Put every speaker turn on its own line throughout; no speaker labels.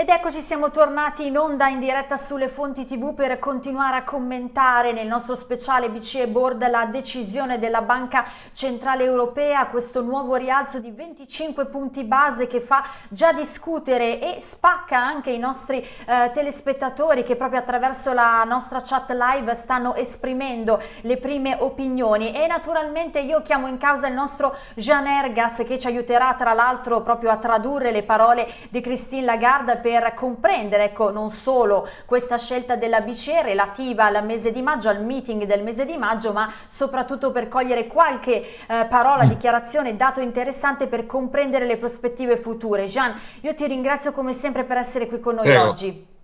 Ed eccoci siamo tornati in onda in diretta sulle fonti tv per continuare a commentare nel nostro speciale BCE Board la decisione della Banca Centrale Europea, questo nuovo rialzo di 25 punti base che fa già discutere e spacca anche i nostri eh, telespettatori che proprio attraverso la nostra chat live stanno esprimendo le prime opinioni. E naturalmente io chiamo in causa il nostro Jean Ergas che ci aiuterà tra l'altro proprio a tradurre le parole di Christine Lagarde per comprendere ecco, non solo questa scelta della BCE relativa al mese di maggio, al meeting del mese di maggio, ma soprattutto per cogliere qualche eh, parola, mm. dichiarazione, dato interessante per comprendere le prospettive future. Gian, io ti ringrazio come sempre per essere qui con noi Prego. oggi.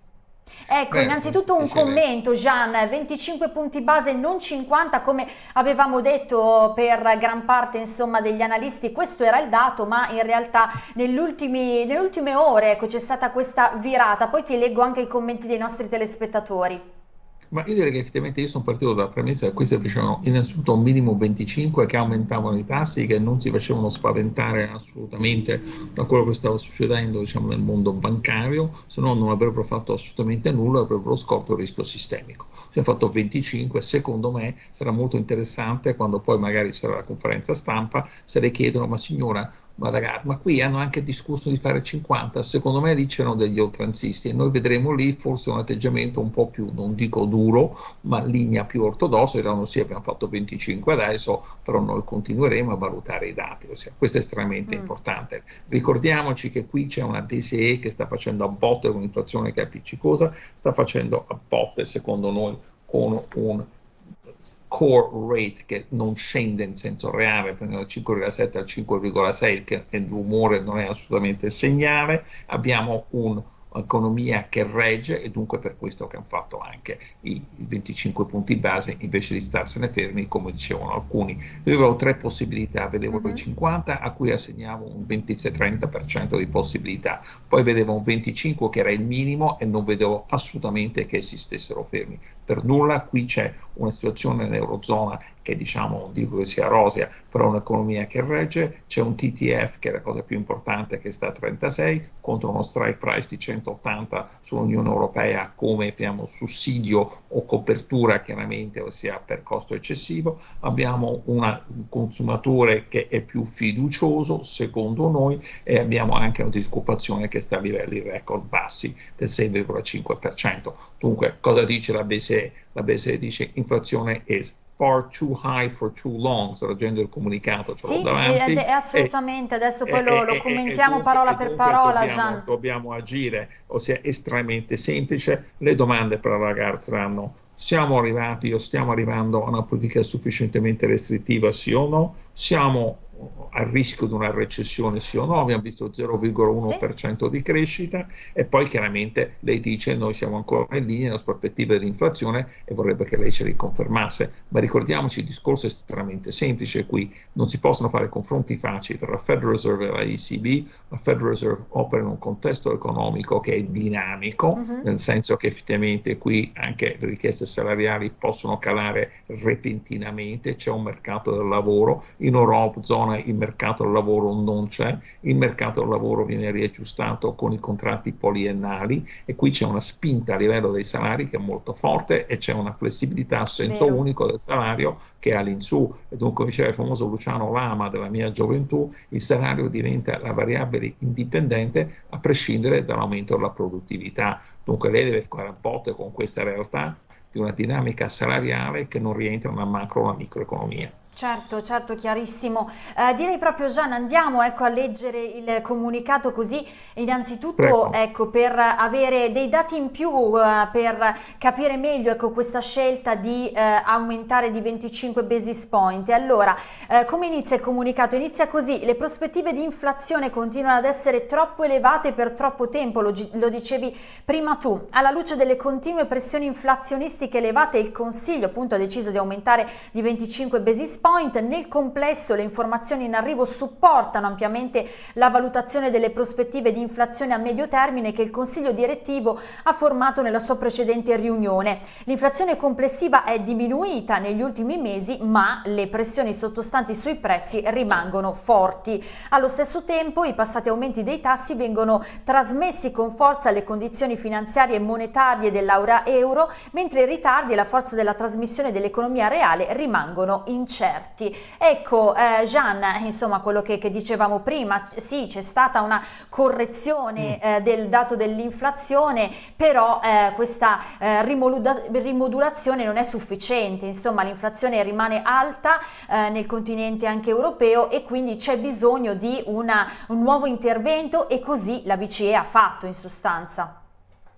Ecco, Beh, innanzitutto un commento Gian, 25 punti base, non 50 come avevamo detto per gran parte insomma, degli analisti, questo era il dato, ma in realtà nelle ultime ore ecco, c'è stata questa virata, poi ti leggo anche i commenti dei nostri telespettatori.
Ma io direi che effettivamente io sono partito dalla premessa che questi facevano innanzitutto un minimo 25 che aumentavano i tassi, che non si facevano spaventare assolutamente da quello che stava succedendo diciamo, nel mondo bancario, se no non avrebbero fatto assolutamente nulla, avrebbero scorto il rischio sistemico. Si è fatto 25, secondo me sarà molto interessante quando poi magari sarà la conferenza stampa, se le chiedono ma signora Madagascar, ma qui hanno anche discusso di fare 50, secondo me lì c'erano degli oltranzisti e noi vedremo lì forse un atteggiamento un po' più, non dico duro, ma linea più ortodossa, diranno sì abbiamo fatto 25 adesso, però noi continueremo a valutare i dati, ossia, questo è estremamente mm. importante. Ricordiamoci che qui c'è una DSE che sta facendo a botte con un'inflazione che è appiccicosa, sta facendo a botte secondo noi con un core rate che non scende in senso reale, dal 5,7 al 5,6, che è l'umore non è assolutamente segnale, abbiamo un economia che regge e dunque per questo che hanno fatto anche i 25 punti base invece di starsene fermi come dicevano alcuni. Io avevo tre possibilità, vedevo uh -huh. i 50 a cui assegnavo un 26-30% di possibilità, poi vedevo un 25 che era il minimo e non vedevo assolutamente che si stessero fermi. Per nulla qui c'è una situazione nell'Eurozona che diciamo non dico che sia rosea, però un'economia che regge, c'è un TTF che è la cosa più importante che sta a 36 contro uno strike price di 180 sull'Unione Europea come diciamo, sussidio o copertura chiaramente, ossia per costo eccessivo, abbiamo una, un consumatore che è più fiducioso secondo noi e abbiamo anche una disoccupazione che sta a livelli record bassi del 6,5%. Dunque cosa dice la BCE? La BCE dice inflazione è far too high for too long, sto leggendo il comunicato, ce
sì, davanti. È, è assolutamente, e, adesso poi e, lo, lo commentiamo dunque, parola per parola,
dobbiamo, dobbiamo, agire, ossia estremamente semplice, le domande per la ragazza saranno siamo arrivati o stiamo arrivando a una politica sufficientemente restrittiva, sì o no? Siamo a rischio di una recessione sì o no, abbiamo visto 0,1% sì. di crescita e poi chiaramente lei dice noi siamo ancora in linea nella prospettiva dell'inflazione e vorrebbe che lei ce li confermasse, ma ricordiamoci il discorso è estremamente semplice qui, non si possono fare confronti facili tra la Federal Reserve e la ECB, la Federal Reserve opera in un contesto economico che è dinamico, uh -huh. nel senso che effettivamente qui anche le richieste salariali possono calare repentinamente, c'è un mercato del lavoro, in Europa, zona zona il mercato del lavoro non c'è, il mercato del lavoro viene riaggiustato con i contratti poliennali e qui c'è una spinta a livello dei salari che è molto forte e c'è una flessibilità a senso Vero. unico del salario che è all'insù e dunque diceva il famoso Luciano Lama della mia gioventù, il salario diventa la variabile indipendente a prescindere dall'aumento della produttività, dunque lei deve fare a botte con questa realtà di una dinamica salariale che non rientra nella macro o nella microeconomia.
Certo, certo, chiarissimo. Eh, direi proprio Gian, andiamo ecco, a leggere il comunicato così innanzitutto ecco, per avere dei dati in più, eh, per capire meglio ecco, questa scelta di eh, aumentare di 25 basis point. Allora, eh, come inizia il comunicato? Inizia così, le prospettive di inflazione continuano ad essere troppo elevate per troppo tempo, lo, lo dicevi prima tu. Alla luce delle continue pressioni inflazionistiche elevate il Consiglio appunto ha deciso di aumentare di 25 basis point point. Nel complesso le informazioni in arrivo supportano ampiamente la valutazione delle prospettive di inflazione a medio termine che il Consiglio direttivo ha formato nella sua precedente riunione. L'inflazione complessiva è diminuita negli ultimi mesi ma le pressioni sottostanti sui prezzi rimangono forti. Allo stesso tempo i passati aumenti dei tassi vengono trasmessi con forza alle condizioni finanziarie e monetarie dell'aura euro mentre i ritardi e la forza della trasmissione dell'economia reale rimangono incerti. Ecco eh, Gian, insomma quello che, che, dicevamo prima, sì c'è stata una correzione mm. eh, del dato dell'inflazione, però eh, questa eh, rimodulazione non è sufficiente, insomma l'inflazione rimane alta eh, nel continente anche europeo e quindi c'è bisogno di una, un nuovo intervento e così la BCE ha fatto in sostanza.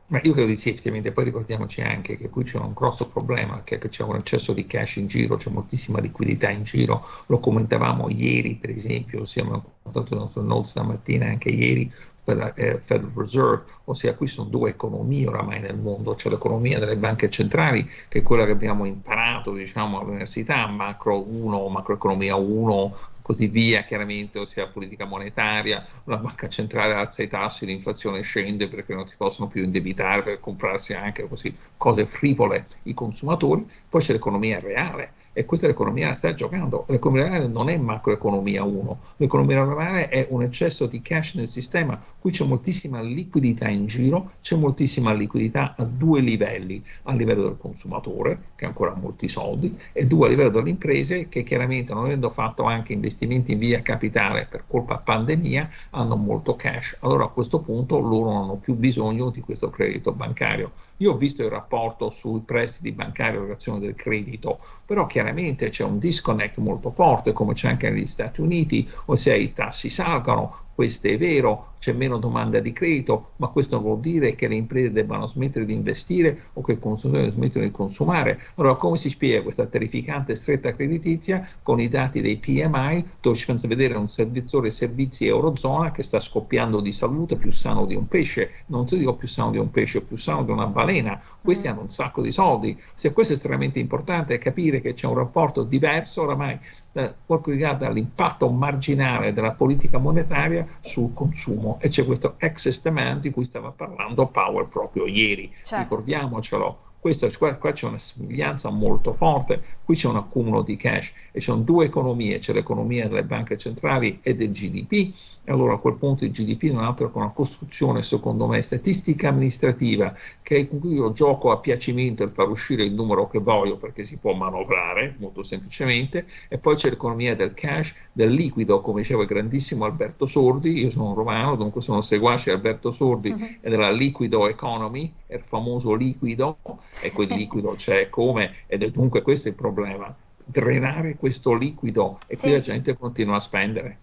Ma io credo di sì, effettivamente, poi ricordiamoci anche che qui c'è un grosso problema, che c'è un eccesso di cash in giro, c'è moltissima liquidità in giro, lo commentavamo ieri per esempio, siamo contato il nostro note stamattina anche ieri per eh, Federal Reserve, ossia qui sono due economie oramai nel mondo, c'è l'economia delle banche centrali, che è quella che abbiamo imparato diciamo, all'università, macro 1, macroeconomia 1, così via, chiaramente, ossia politica monetaria, la banca centrale alza i tassi, l'inflazione scende perché non si possono più indebitare per comprarsi anche così cose frivole i consumatori, poi c'è l'economia reale e questa è l'economia che sta giocando. L'economia reale non è macroeconomia 1, l'economia reale è un eccesso di cash nel sistema, qui c'è moltissima liquidità in giro, c'è moltissima liquidità a due livelli, a livello del consumatore, che ancora ha molti soldi, e due a livello delle imprese, che chiaramente non avendo fatto anche investimenti in via capitale per colpa pandemia, hanno molto cash. Allora a questo punto loro non hanno più bisogno di questo credito bancario. Io ho visto il rapporto sui prestiti bancari e l'erogazione del credito, però chiaramente chiaramente c'è un disconnect molto forte come c'è anche negli Stati Uniti, ossia i tassi salgono, questo è vero, c'è meno domanda di credito, ma questo non vuol dire che le imprese debbano smettere di investire o che i consumatori smettono di consumare. Allora, come si spiega questa terrificante stretta creditizia con i dati dei PMI, dove ci fanno vedere un servizio servizi Eurozona che sta scoppiando di salute più sano di un pesce, non si dico più sano di un pesce, più sano di una balena, questi mm. hanno un sacco di soldi. Se questo è estremamente importante, è capire che c'è un rapporto diverso oramai per quanto riguarda l'impatto marginale della politica monetaria sul consumo e c'è questo excess demand di cui stava parlando Powell proprio ieri, certo. ricordiamocelo. Questo, qua, qua c'è una somiglianza molto forte, qui c'è un accumulo di cash e ci sono due economie, c'è l'economia delle banche centrali e del GDP e allora a quel punto il GDP non è altro che una costruzione, secondo me, statistica amministrativa che con cui io gioco a piacimento il far uscire il numero che voglio perché si può manovrare molto semplicemente e poi c'è l'economia del cash, del liquido, come diceva il grandissimo Alberto Sordi, io sono romano, dunque sono seguace Alberto Sordi uh-huh. e della liquido economy, il famoso liquido, e quel liquido c'è come, ed è dunque questo il problema, drenare questo liquido e sì. qui la gente continua a spendere.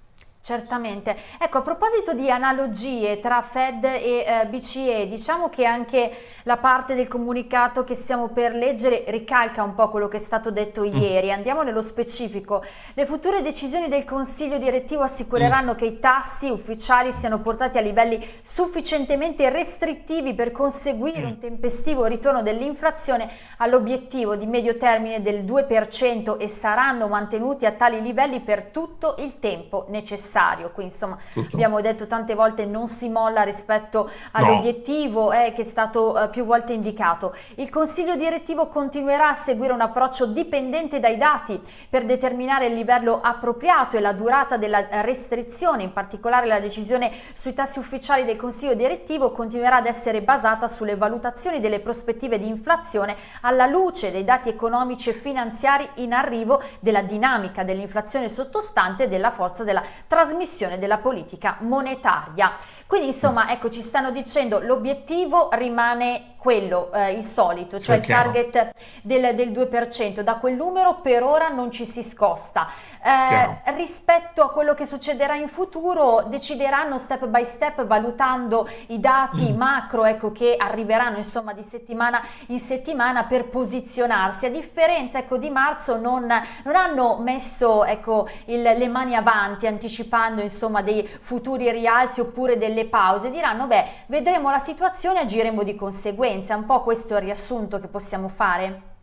Certamente. Ecco, a proposito di analogie tra Fed e eh, BCE, diciamo che anche la parte del comunicato che stiamo per leggere ricalca un po' quello che è stato detto mm. ieri. Andiamo nello specifico. Le future decisioni del Consiglio direttivo assicureranno mm. che i tassi ufficiali siano portati a livelli sufficientemente restrittivi per conseguire mm. un tempestivo ritorno dell'inflazione all'obiettivo di medio termine del 2% e saranno mantenuti a tali livelli per tutto il tempo necessario necessario, qui insomma Giusto. abbiamo detto tante volte non si molla rispetto all'obiettivo no. eh, che è stato eh, più volte indicato. Il Consiglio direttivo continuerà a seguire un approccio dipendente dai dati per determinare il livello appropriato e la durata della restrizione, in particolare la decisione sui tassi ufficiali del Consiglio direttivo continuerà ad essere basata sulle valutazioni delle prospettive di inflazione alla luce dei dati economici e finanziari in arrivo della dinamica dell'inflazione sottostante e della forza della trasformazione trasmissione della politica monetaria. Quindi insomma ecco ci stanno dicendo l'obiettivo rimane quello, eh, il solito, cioè il target del, del, 2%, da quel numero per ora non ci si scosta. Eh, rispetto a quello che succederà in futuro decideranno step by step valutando i dati mm. macro ecco, che arriveranno insomma di settimana in settimana per posizionarsi. A differenza ecco, di marzo non, non hanno messo ecco, il, le mani avanti anticipando insomma dei futuri rialzi oppure delle pause, diranno beh vedremo la situazione e agiremo di conseguenza conseguenze, un po' questo è il riassunto che possiamo fare?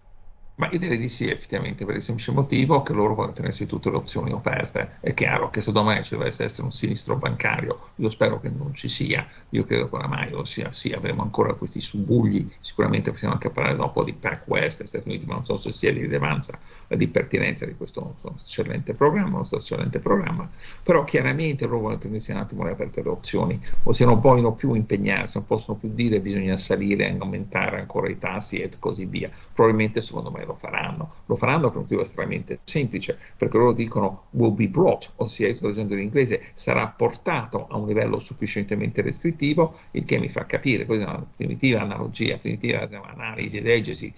Ma io direi di sì, effettivamente, per il semplice motivo che loro vogliono tenersi tutte le opzioni aperte. È chiaro che se domani ci dovesse essere un sinistro bancario, io spero che non ci sia, io credo che oramai lo sia, sì, avremo ancora questi subugli, sicuramente possiamo anche parlare dopo di PacWest, Stati Uniti, ma non so se sia di rilevanza e di pertinenza di questo eccellente programma, questo eccellente programma, però chiaramente loro vogliono tenersi un attimo le aperte le opzioni, ossia non vogliono più impegnarsi, non possono più dire bisogna salire, aumentare ancora i tassi e così via. Probabilmente secondo me lo faranno. Lo faranno per un motivo estremamente semplice, perché loro dicono will be brought, ossia traducendo in inglese sarà portato a un livello sufficientemente restrittivo, il che mi fa capire, questa è una primitiva analogia, primitiva analisi esegesi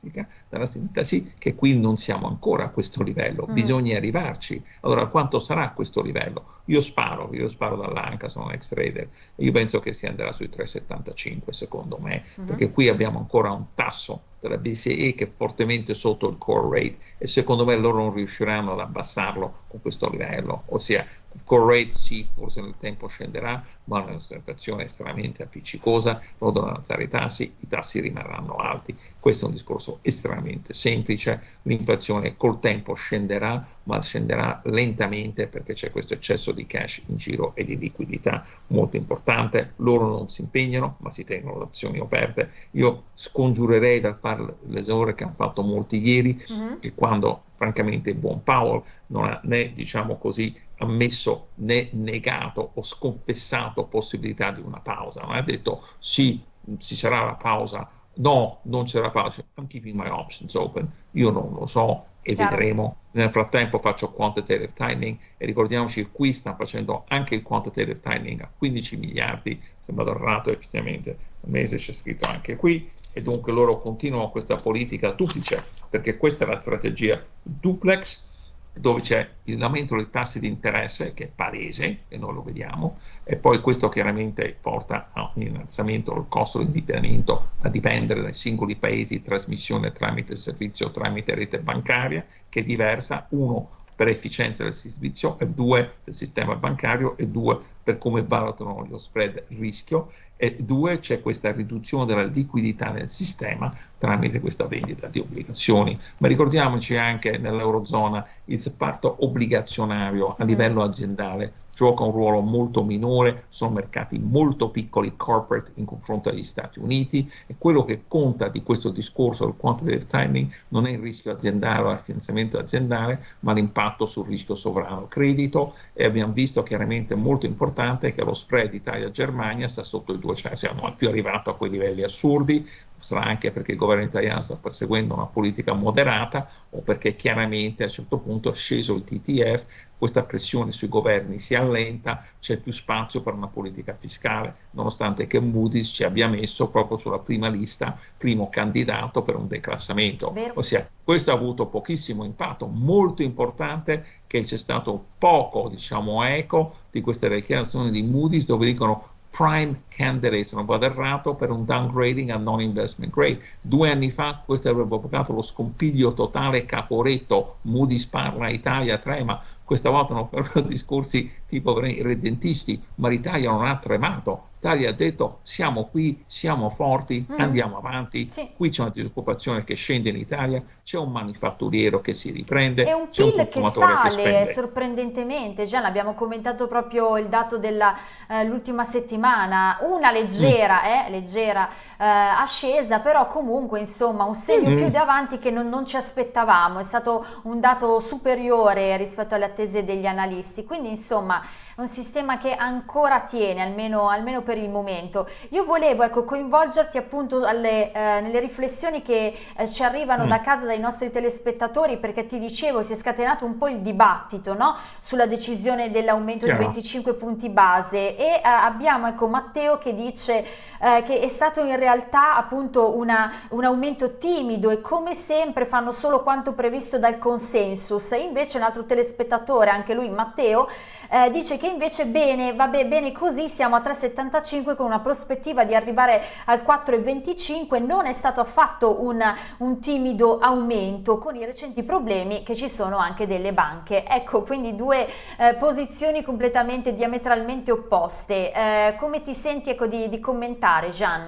sintattica, dalla sintasi, che qui non siamo ancora a questo livello, mm. bisogna arrivarci. Allora, quanto sarà questo livello? Io sparo, io sparo dall'anca, sono un ex trader, io penso che si andrà sui 3,75 secondo me, mm. perché qui abbiamo ancora un tasso della BCE che è fortemente sotto il core rate e secondo me loro non riusciranno ad abbassarlo con questo livello, ossia il core rate sì, forse nel tempo scenderà, ma è una situazione estremamente appiccicosa, loro devono alzare i tassi, i tassi rimarranno alti. Questo è un discorso estremamente semplice, l'inflazione col tempo scenderà, ma scenderà lentamente perché c'è questo eccesso di cash in giro e di liquidità molto importante. Loro non si impegnano, ma si tengono le opzioni aperte. Io scongiurerei dal fare l'esore che hanno fatto molti ieri, uh -huh. che quando francamente il buon Powell non ha né, diciamo così, ammesso né negato o sconfessato possibilità di una pausa, non ha detto sì, ci sarà la pausa, no, non c'era pausa, I'm keeping my options open, io non lo so e Chiaro. vedremo. Nel frattempo faccio quantitative tightening e ricordiamoci che qui stanno facendo anche il quantitative tightening a 15 miliardi, sembra errato effettivamente, al mese c'è scritto anche qui, e dunque loro continuano questa politica duplice, perché questa è la strategia duplex, dove c'è l'aumento dei tassi di interesse, che è palese, e noi lo vediamo, e poi questo chiaramente porta a un innalzamento del costo di indebitamento a dipendere dai singoli paesi di trasmissione tramite servizio, tramite rete bancaria, che è diversa, uno per efficienza del servizio, e due del sistema bancario, e due per come valutano lo spread rischio, e due c'è questa riduzione della liquidità nel sistema tramite questa vendita di obbligazioni. Ma ricordiamoci anche nell'Eurozona il separto obbligazionario a livello aziendale gioca un ruolo molto minore, sono mercati molto piccoli, corporate in confronto agli Stati Uniti e quello che conta di questo discorso del quantitative timing non è il rischio aziendale o il finanziamento aziendale, ma l'impatto sul rischio sovrano. Credito e abbiamo visto chiaramente molto importante che lo spread Italia-Germania sta sotto i 200, siamo più arrivato a quei livelli assurdi, sarà anche perché il governo italiano sta perseguendo una politica moderata o perché chiaramente a un certo punto è sceso il TTF, questa pressione sui governi si allenta, c'è più spazio per una politica fiscale, nonostante che Moody's ci abbia messo proprio sulla prima lista, primo candidato per un declassamento. Vero. Ossia, questo ha avuto pochissimo impatto, molto importante che c'è stato poco, diciamo, eco di queste dichiarazioni di Moody's dove dicono prime candidate, se non vado errato, per un downgrading a non investment grade. Due anni fa questo avrebbe provocato lo scompiglio totale caporetto, Moody's parla, Italia trema, questa volta non fanno discorsi tipo redentisti, ma l'Italia non ha tremato, l'Italia ha detto siamo qui, siamo forti, mm. andiamo avanti, sì. qui c'è una disoccupazione che scende in Italia, c'è un manifatturiero che si riprende,
e un PIL un che sale che sorprendentemente, già l'abbiamo commentato proprio il dato dell'ultima eh, settimana, una leggera, mm. eh, leggera eh, ascesa, però comunque insomma un segno mm. più davanti che non, non, ci aspettavamo, è stato un dato superiore rispetto alle attese degli analisti, quindi insomma un sistema che ancora tiene, almeno, almeno per il momento. Io volevo ecco, coinvolgerti appunto alle, eh, nelle riflessioni che eh, ci arrivano mm. da casa dai nostri telespettatori perché ti dicevo si è scatenato un po' il dibattito no? sulla decisione dell'aumento di 25 punti base e eh, abbiamo ecco, Matteo che dice eh, che è stato in realtà appunto una, un aumento timido e come sempre fanno solo quanto previsto dal consensus. Invece un altro telespettatore, anche lui Matteo, eh, dice che invece bene, vabbè, bene così, siamo a 3,75 con una prospettiva di arrivare al 4,25, non è stato affatto un, un timido aumento con i recenti problemi che ci sono anche delle banche. Ecco, quindi due eh, posizioni completamente diametralmente opposte. Eh, come ti senti ecco, di, di commentare, Gian?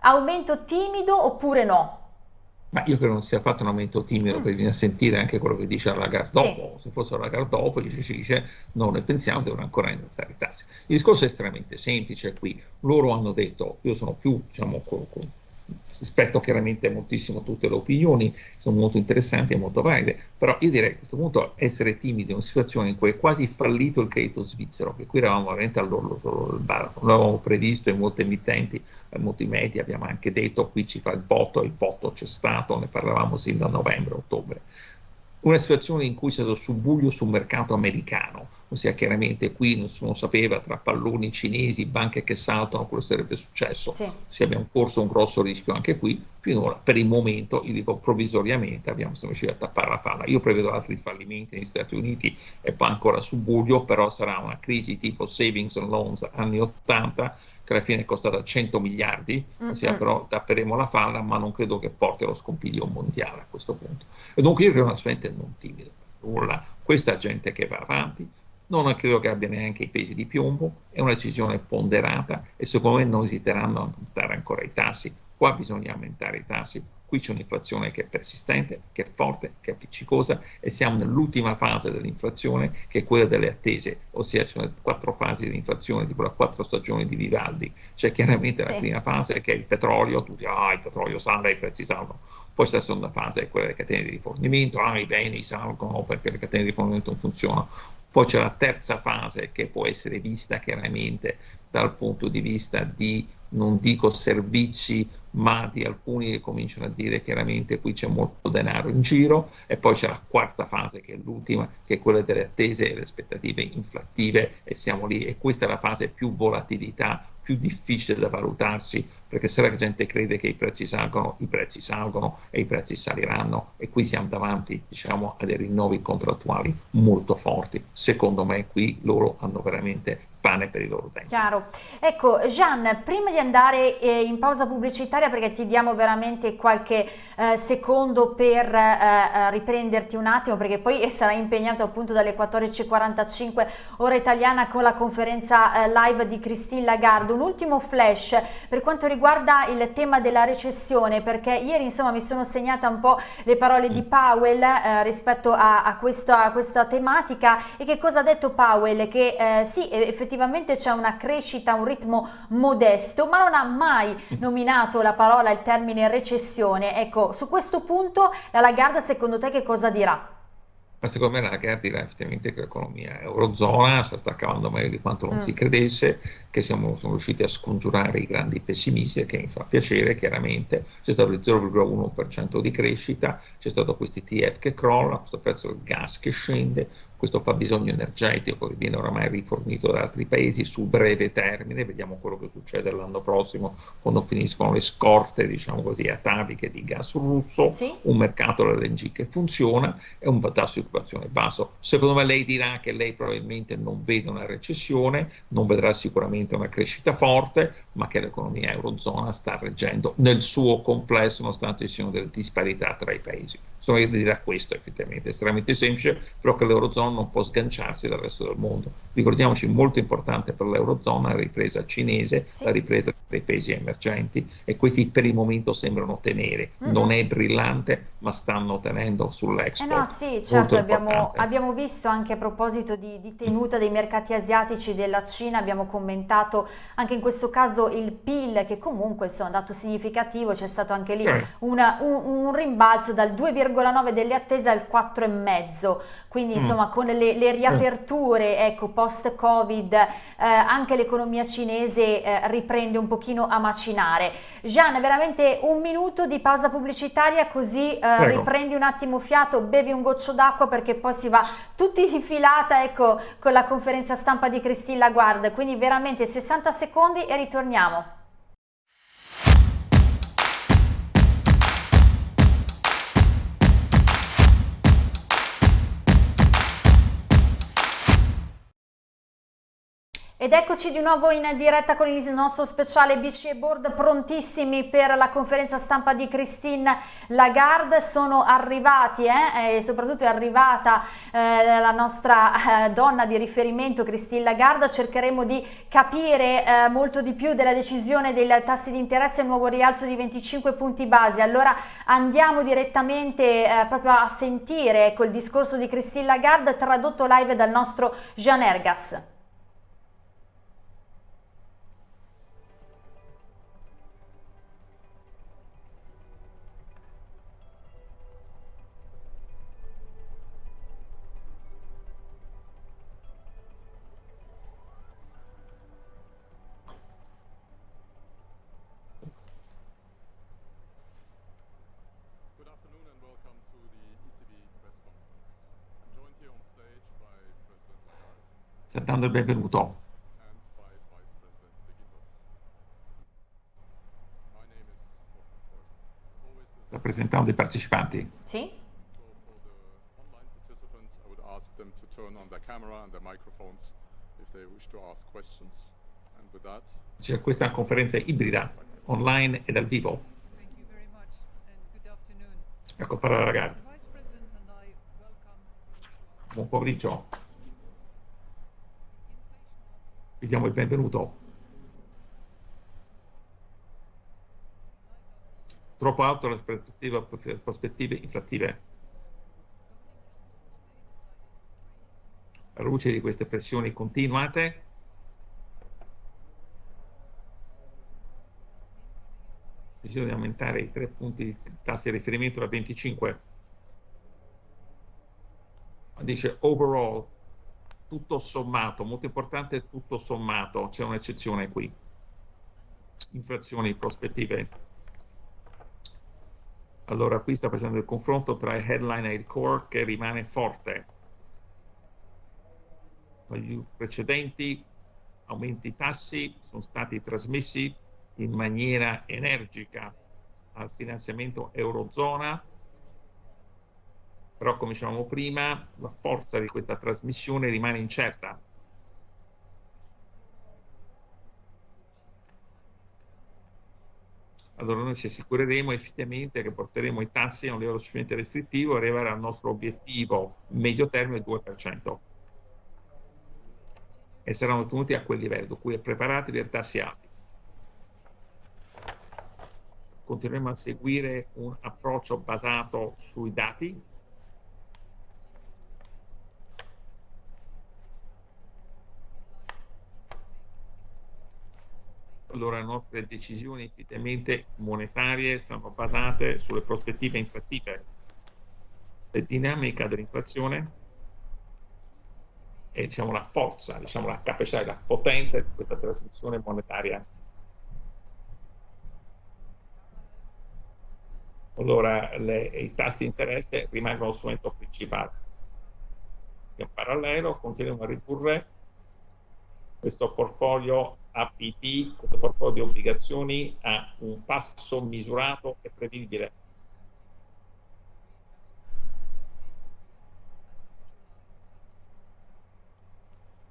Aumento timido oppure no?
Ma io credo non sia affatto un aumento timido, mm. perché bisogna sentire anche quello che dice la Lagarde dopo. Sì. Se fosse la Lagarde dopo, dice, si dice no, noi pensiamo devono ancora innalzare i tassi. Il discorso è estremamente semplice qui. Loro hanno detto, io sono più, diciamo, con, con rispetto chiaramente moltissimo tutte le opinioni, sono molto interessanti e molto valide, però io direi a questo punto essere timidi in una situazione in cui è quasi fallito il credito svizzero, che qui eravamo veramente all'orlo del baratro, lo avevamo previsto in molte emittenti, in molti media, abbiamo anche detto qui ci fa il botto, il botto c'è stato, ne parlavamo sin da novembre, ottobre una situazione in cui è stato subbuglio sul mercato americano, ossia chiaramente qui nessuno sapeva tra palloni cinesi, banche che saltano, quello sarebbe successo, sì. si abbiamo corso un grosso rischio anche qui, finora per il momento, io dico provvisoriamente, abbiamo siamo riusciti a tappare la falla. Io prevedo altri fallimenti negli Stati Uniti e poi ancora subbuglio, però sarà una crisi tipo savings and loans anni 80 che alla fine è costata 100 miliardi, mm-hmm. ossia però tapperemo la falla, ma non credo che porti allo scompiglio mondiale a questo punto. E dunque io credo onestamente non timido, nulla, questa gente che va avanti, non credo che abbia neanche i pesi di piombo, è una decisione ponderata e secondo me non esiteranno a aumentare ancora i tassi, qua bisogna aumentare i tassi Qui c'è un'inflazione che è persistente, che è forte, che è appiccicosa e siamo nell'ultima fase dell'inflazione che è quella delle attese, ossia ci sono quattro fasi di inflazione, tipo le quattro stagioni di Vivaldi. C'è chiaramente sì. la prima fase che è il petrolio, tutti, ah il petrolio sale, i prezzi salgono. Poi c'è la seconda fase, è quella delle catene di rifornimento, ah i beni salgono perché le catene di rifornimento non funzionano. Poi c'è la terza fase che può essere vista chiaramente dal punto di vista di non dico servizi, ma di alcuni che cominciano a dire chiaramente qui c'è molto denaro in giro e poi c'è la quarta fase che è l'ultima, che è quella delle attese e le aspettative inflattive e siamo lì e questa è la fase più volatilità, più difficile da valutarsi perché se la gente crede che i prezzi salgono, i prezzi salgono e i prezzi saliranno e qui siamo davanti diciamo, a dei rinnovi contrattuali molto forti. Secondo me qui loro hanno veramente pane per i loro tempi.
Chiaro. Ecco, Gian, prima di andare eh, in pausa pubblicitaria, perché ti diamo veramente qualche eh, secondo per eh, eh riprenderti un attimo, perché poi sarai impegnato appunto dalle 14.45 ora italiana con la conferenza eh, live di Christine Lagarde. Un ultimo flash per quanto riguarda il tema della recessione, perché ieri insomma mi sono segnata un po' le parole di Powell eh, rispetto a, a, questa, a, questa, tematica e che cosa ha detto Powell? Che sì, effettivamente effettivamente c'è una crescita, un ritmo modesto, ma non ha mai nominato la parola, il termine recessione. Ecco, su questo punto la Lagarde secondo te che cosa dirà?
Ma secondo me la Lagarde dirà effettivamente che l'economia eurozona sta, sta cavando meglio di quanto non mm. si credesse, che siamo, riusciti a scongiurare i grandi pessimisti e che mi fa piacere chiaramente, c'è stato il 0,1% di crescita, c'è stato questo ETF che crolla, questo prezzo del gas che scende, questo fabbisogno energetico che viene oramai rifornito da altri paesi su breve termine, vediamo quello che succede l'anno prossimo quando finiscono le scorte, diciamo così, ataviche di gas russo, sì. un mercato dell'LNG che funziona e un tasso di occupazione basso. Secondo me lei dirà che lei probabilmente non vede una recessione, non vedrà sicuramente una crescita forte, ma che l'economia eurozona sta reggendo nel suo complesso, nonostante ci siano delle disparità tra i paesi. Insomma, dirà questo effettivamente, è estremamente semplice, però che l'Eurozona non può sganciarsi dal resto del mondo. Ricordiamoci, molto importante per l'Eurozona la ripresa cinese, sì. la ripresa dei paesi emergenti e questi per il momento sembrano tenere. Mm. Non è brillante, ma stanno tenendo sull'export.
Eh no, sì, certo, abbiamo, abbiamo, visto anche a proposito di, di tenuta dei mercati asiatici della Cina, abbiamo commentato anche in questo caso il PIL che comunque insomma, è un dato significativo, c'è stato anche lì eh. una, un, un rimbalzo dal 2,5 2,9 delle attese al 4,5 quindi mm. insomma con le, le riaperture ecco, post covid eh, anche l'economia cinese eh, riprende un pochino a macinare Gian veramente un minuto di pausa pubblicitaria così eh, riprendi un attimo fiato bevi un goccio d'acqua perché poi si va tutti in filata ecco con la conferenza stampa di Christine Laguarde quindi veramente 60 secondi e ritorniamo Ed eccoci di nuovo in diretta con il nostro speciale BCE Board, prontissimi per la conferenza stampa di Christine Lagarde. Sono arrivati eh, e soprattutto è arrivata eh, la nostra eh, donna di riferimento Christine Lagarde. Cercheremo di capire eh, molto di più della decisione dei tassi di interesse e il nuovo rialzo di 25 punti base. Allora andiamo direttamente eh, proprio a sentire ecco, il discorso di Christine Lagarde tradotto live dal nostro Jean Ergas.
Il benvenuto. Rappresentando i partecipanti.
Sì.
C'è questa conferenza ibrida, online e dal vivo. Ecco, parola ragazzi. Buon pomeriggio. Vi diamo il benvenuto. Troppo alto le prospettive, inflattive. Alla luce di queste pressioni continuate, di aumentare i tre punti di tassi di riferimento da 25. Dice overall tutto sommato, molto importante tutto sommato, c'è un'eccezione qui. Inflazioni prospettive. Allora qui sta facendo il confronto tra il headline e il core che rimane forte. Negli precedenti aumenti tassi sono stati trasmessi in maniera energica al finanziamento eurozona però come dicevamo prima la forza di questa trasmissione rimane incerta. Allora noi ci assicureremo effettivamente che porteremo i tassi a un livello sufficientemente restrittivo e arrivare al nostro obiettivo medio termine del 2% e saranno tenuti a quel livello, cui è preparati per tassi alti. Continueremo a seguire un approccio basato sui dati, allora le nostre decisioni effettivamente monetarie sono basate sulle prospettive inflattive, la dinamica dell'inflazione e diciamo, la forza, diciamo, la capacità e la potenza di questa trasmissione monetaria. Allora le, i tassi di interesse rimangono lo strumento principale. In parallelo continuiamo a ridurre questo portfolio APP, questo portfolio di obbligazioni, ha un passo misurato e prevedibile.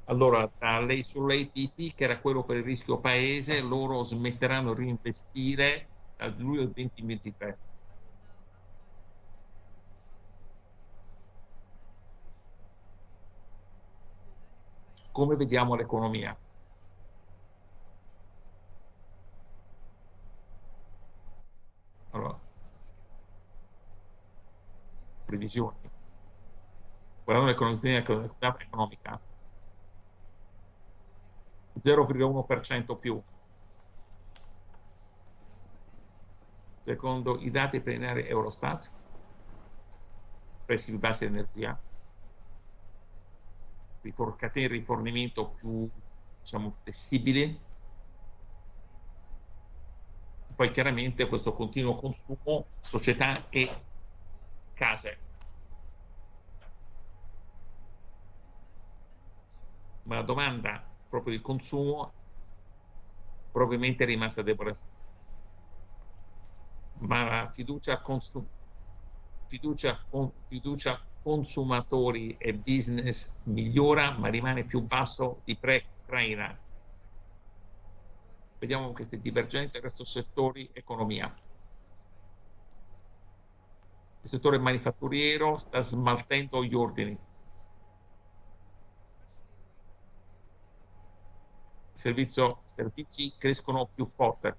Allora, da lei sull'APP, che era quello per il rischio paese, loro smetteranno di reinvestire dal luglio del 2023. Come vediamo l'economia? previsioni. Guardando l'economia economica, 0,1% più. Secondo i dati preliminari Eurostat, prezzi più bassi di energia, catene di rifornimento più diciamo, flessibili, poi chiaramente questo continuo consumo, società e case. Ma la domanda proprio di consumo probabilmente è rimasta debole. Ma la fiducia, consum fiducia, con fiducia consumatori e business migliora, ma rimane più basso di pre-Ucraina. vediamo queste divergenze verso settori economia. Il settore manifatturiero sta smaltendo gli ordini. Servizio, servizi crescono più forte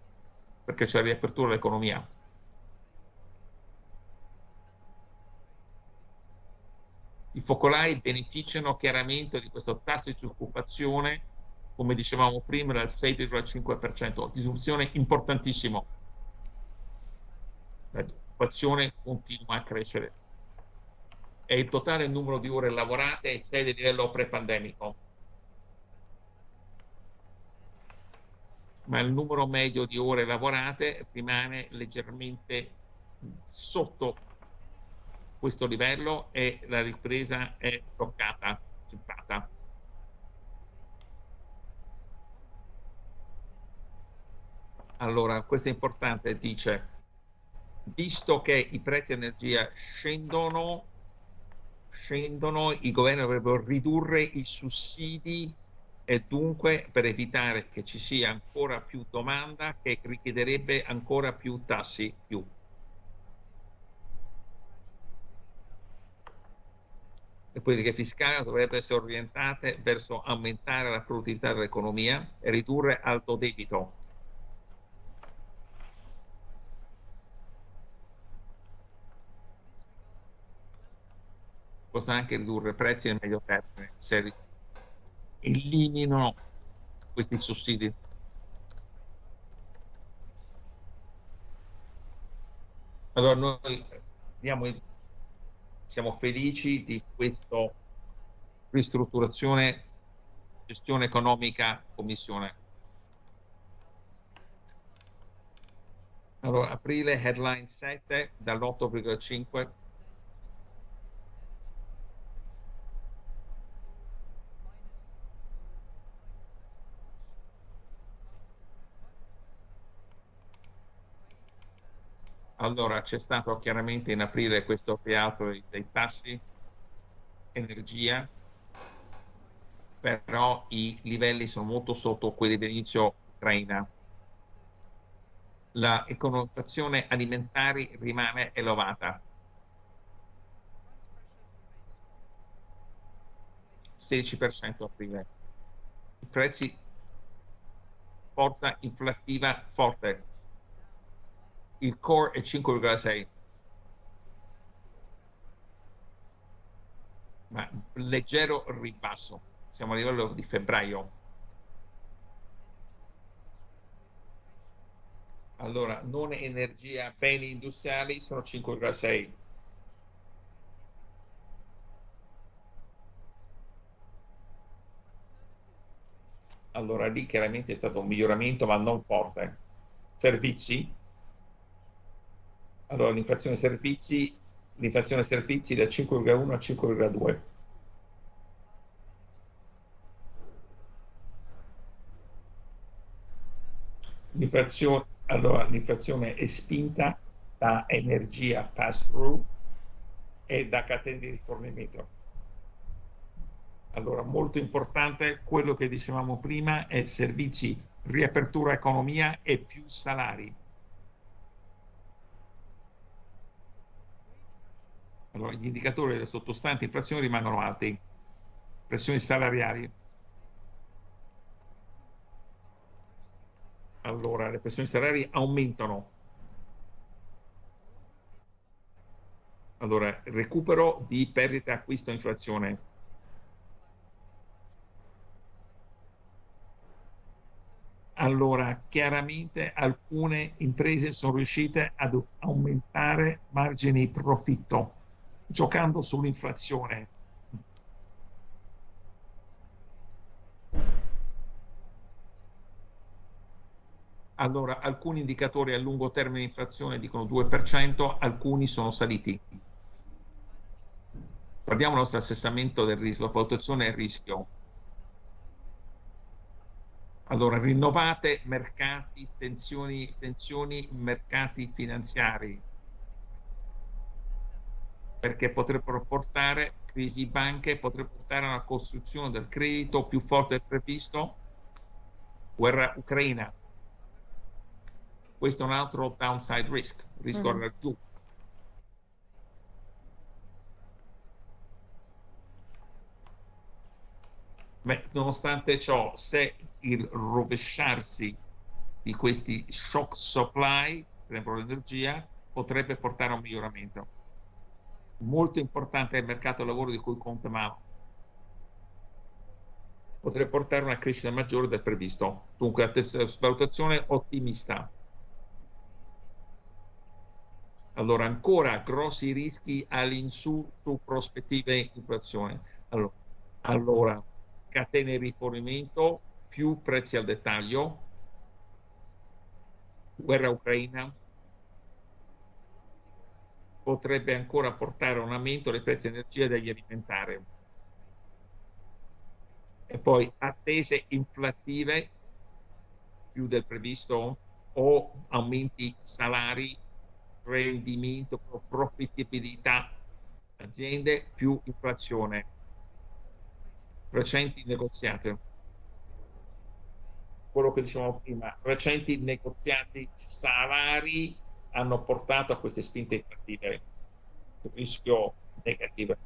perché c'è la riapertura dell'economia. I focolai beneficiano chiaramente di questo tasso di disoccupazione, come dicevamo prima, del 6,5%, disrupzione importantissimo. La disoccupazione continua a crescere. E il totale numero di ore lavorate eccede il livello pre-pandemico. Ma il numero medio di ore lavorate rimane leggermente sotto questo livello e la ripresa è toccata, centrata. Allora, questo è importante, dice, visto che i prezzi energia scendono, scendono, i governi dovrebbero ridurre i sussidi e dunque per evitare che ci sia ancora più domanda che richiederebbe ancora più tassi più. Le politiche fiscali dovrebbero essere orientate verso aumentare la produttività dell'economia e ridurre alto debito. Possa anche ridurre prezzi nel medio termine se eliminano questi sussidi. Allora noi diamo il siamo felici di questa ristrutturazione gestione economica commissione. Allora, aprile, headline 7 dall'8,5 Allora, c'è stato chiaramente in aprile questo rialzo dei, dei tassi, energia, però i livelli sono molto sotto quelli dell'inizio ucraina. La economizzazione alimentare rimane elevata. 16% aprile. I prezzi, forza inflattiva forte, il core è 5,6 ma leggero ribasso. Siamo a livello di febbraio. Allora non energia beni industriali sono 5,6 allora lì chiaramente è stato un miglioramento ma non forte. Servizi allora l'inflazione servizi, l'inflazione servizi da 5,1 a 5,2. L'inflazione, allora, l'inflazione è spinta da energia pass-through e da catene di rifornimento. Allora, molto importante quello che dicevamo prima è servizi, riapertura economia e più salari Allora, gli indicatori delle sottostanti inflazione rimangono alti, pressioni salariali. Allora, le pressioni salariali aumentano. Allora, recupero di perdita acquisto inflazione. Allora, chiaramente alcune imprese sono riuscite ad aumentare margini profitto giocando sull'inflazione. Allora, alcuni indicatori a lungo termine di inflazione dicono 2%, alcuni sono saliti. Guardiamo il nostro assestamento del rischio, la valutazione del rischio. Allora, rinnovate mercati, tensioni, tensioni mercati finanziari, perché potrebbero portare crisi banche, potrebbero portare a una costruzione del credito più forte del previsto, guerra ucraina.
questo è un altro downside risk, rischio mm. Beh, nonostante ciò, se il rovesciarsi di questi shock supply, per esempio l'energia, potrebbe portare a un miglioramento. Molto importante il mercato del lavoro di cui conta Mao. Potrebbe portare a una crescita maggiore del previsto. Dunque, valutazione ottimista. Allora, ancora grossi rischi all'insù su prospettive inflazione. Allora, allora, catene di rifornimento, più prezzi al dettaglio, guerra ucraina, potrebbe ancora portare a un aumento dei prezzi di energia e degli alimentari. E poi attese inflattive più del previsto o aumenti salari, rendimento, profittibilità aziende più inflazione. Recenti negoziati. Quello che dicevamo prima, recenti negoziati salari hanno portato a queste spinte inflattive, rischio negative.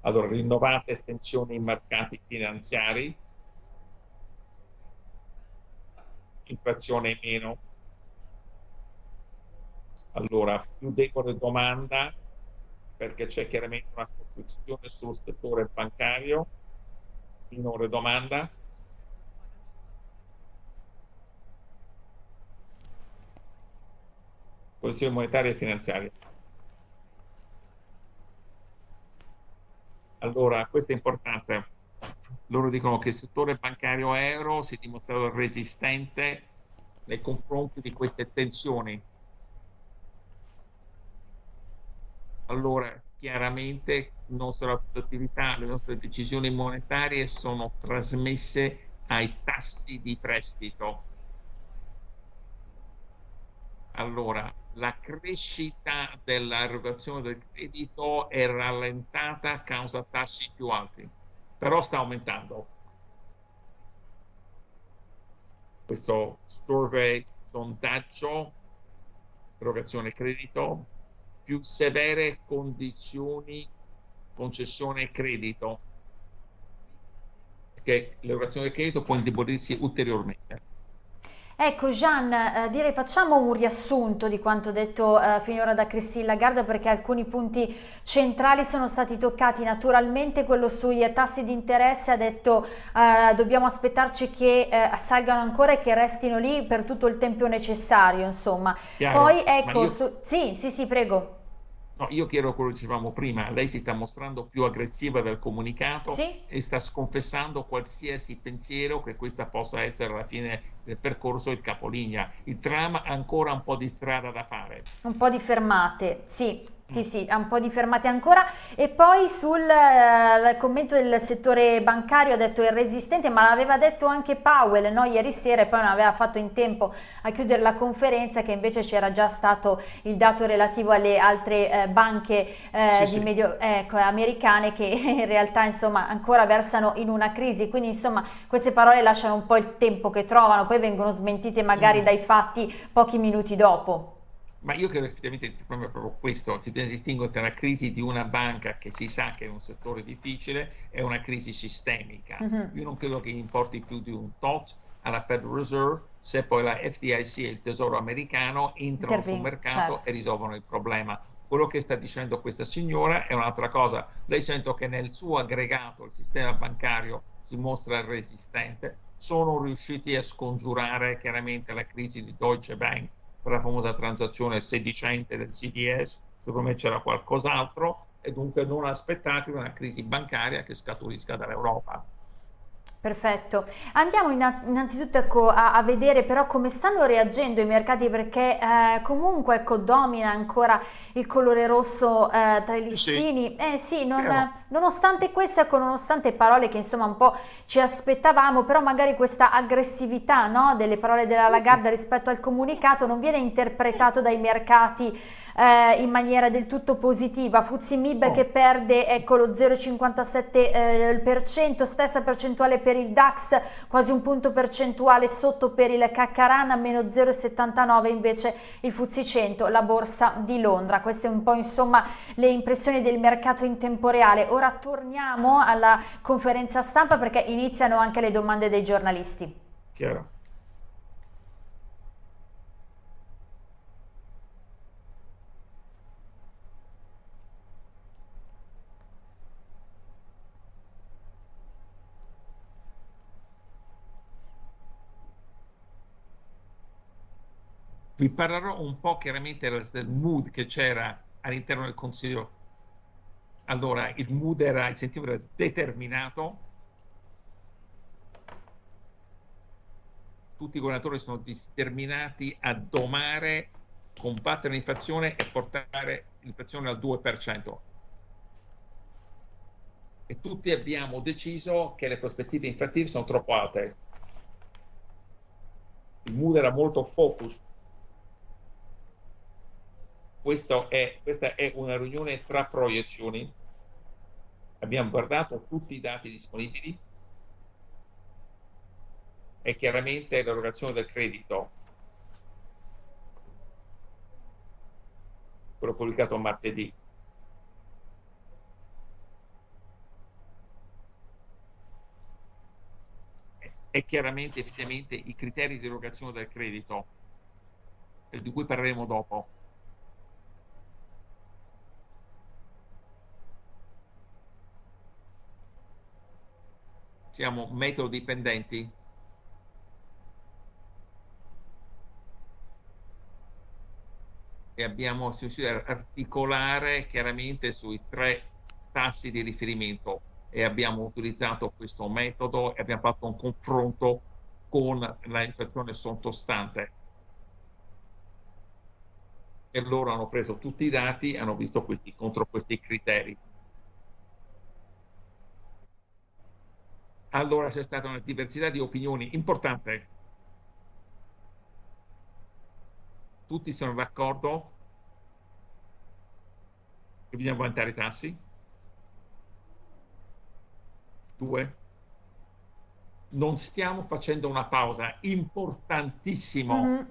Allora, rinnovate tensioni in mercati finanziari, inflazione meno, allora più debole domanda perché c'è chiaramente una costruzione sul settore bancario, minore domanda, posizione monetaria e finanziaria. Allora, questo è importante. Loro dicono che il settore bancario euro si è dimostrato resistente nei confronti di queste tensioni. Allora, chiaramente nostra produttività, le nostre decisioni monetarie sono trasmesse ai tassi di prestito. Allora, la crescita dell'erogazione del credito è rallentata a causa tassi più alti, però sta aumentando. Questo survey, sondaggio, erogazione credito, più severe condizioni concessione credito, perché l'erogazione del credito può indebolirsi ulteriormente.
Ecco Gian, eh, direi facciamo un riassunto di quanto detto eh, finora da Christine Lagarde perché alcuni punti centrali sono stati toccati naturalmente, quello sui tassi di interesse ha detto eh, dobbiamo aspettarci che eh, salgano ancora e che restino lì per tutto il tempo necessario insomma. Chiaro, Poi ecco, io... su... sì, sì, sì, prego.
No, io chiedo quello che dicevamo prima, lei si sta mostrando più aggressiva del comunicato sì? e sta sconfessando qualsiasi pensiero che questa possa essere alla fine del percorso il capolinea. Il tram ha ancora un po' di strada da fare.
Un po' di fermate, sì. Sì, sì, ha un po' di fermate ancora e poi sul uh, commento del settore bancario ha detto è resistente ma l'aveva detto anche Powell no? ieri sera e poi non aveva fatto in tempo a chiudere la conferenza che invece c'era già stato il dato relativo alle altre uh, banche uh, sì, medio, ecco, americane che in realtà insomma ancora versano in una crisi quindi insomma queste parole lasciano un po' il tempo che trovano poi vengono smentite magari mm. dai fatti pochi minuti dopo.
Ma io credo effettivamente il problema è proprio questo, si deve distinguere tra la crisi di una banca che si sa che è un settore difficile e una crisi sistemica. Uh-huh. Io non credo che importi più di un tot alla Federal Reserve se poi la FDIC e il Tesoro americano entrano Intervin, sul mercato certo. e risolvono il problema. Quello che sta dicendo questa signora è un'altra cosa. Lei sento che nel suo aggregato il sistema bancario si mostra resistente, sono riusciti a scongiurare chiaramente la crisi di Deutsche Bank la famosa transazione sedicente del CDS, secondo me c'era qualcos'altro e dunque non aspettatevi una crisi bancaria che scaturisca dall'Europa.
Perfetto, andiamo innanzitutto ecco, a, a, vedere però come stanno reagendo i mercati perché eh, comunque ecco, domina ancora il colore rosso eh, tra i listini, sì. eh sì, non, nonostante questo, ecco, nonostante parole che insomma un po' ci aspettavamo, però magari questa aggressività no, delle parole della Lagarde sì. rispetto al comunicato non viene interpretato dai mercati eh, in maniera del tutto positiva. Fuzzi Mib oh. che perde ecco, lo 0,57%, eh, stessa percentuale per il DAX, quasi un punto percentuale sotto per il Caccarana, meno 0,79 invece il Fuzzi 100, la borsa di Londra. Queste un po' insomma le impressioni del mercato in tempo reale. Ora torniamo alla conferenza stampa perché iniziano anche le domande dei giornalisti.
Chiaro. Vi parlerò un po' chiaramente del mood che c'era all'interno del Consiglio. Allora, il mood era, il sentimento era determinato, tutti i governatori sono determinati a domare, combattere l'inflazione e portare l'inflazione al 2%. E tutti abbiamo deciso che le prospettive inflattive sono troppo alte. Il mood era molto focus è, questa è una riunione tra proiezioni. Abbiamo guardato tutti i dati disponibili e chiaramente l'erogazione del credito, quello pubblicato martedì, e chiaramente effettivamente i criteri di erogazione del credito, di cui parleremo dopo. Siamo metodo dipendenti e abbiamo riuscito ad articolare chiaramente sui tre tassi di riferimento. E abbiamo utilizzato questo metodo e abbiamo fatto un confronto con la inflazione sottostante. E loro hanno preso tutti i dati hanno visto questi contro questi criteri allora c'è stata una diversità di opinioni importante. Tutti sono d'accordo che bisogna aumentare i tassi. Due, non stiamo facendo una pausa, importantissimo. Mm -hmm.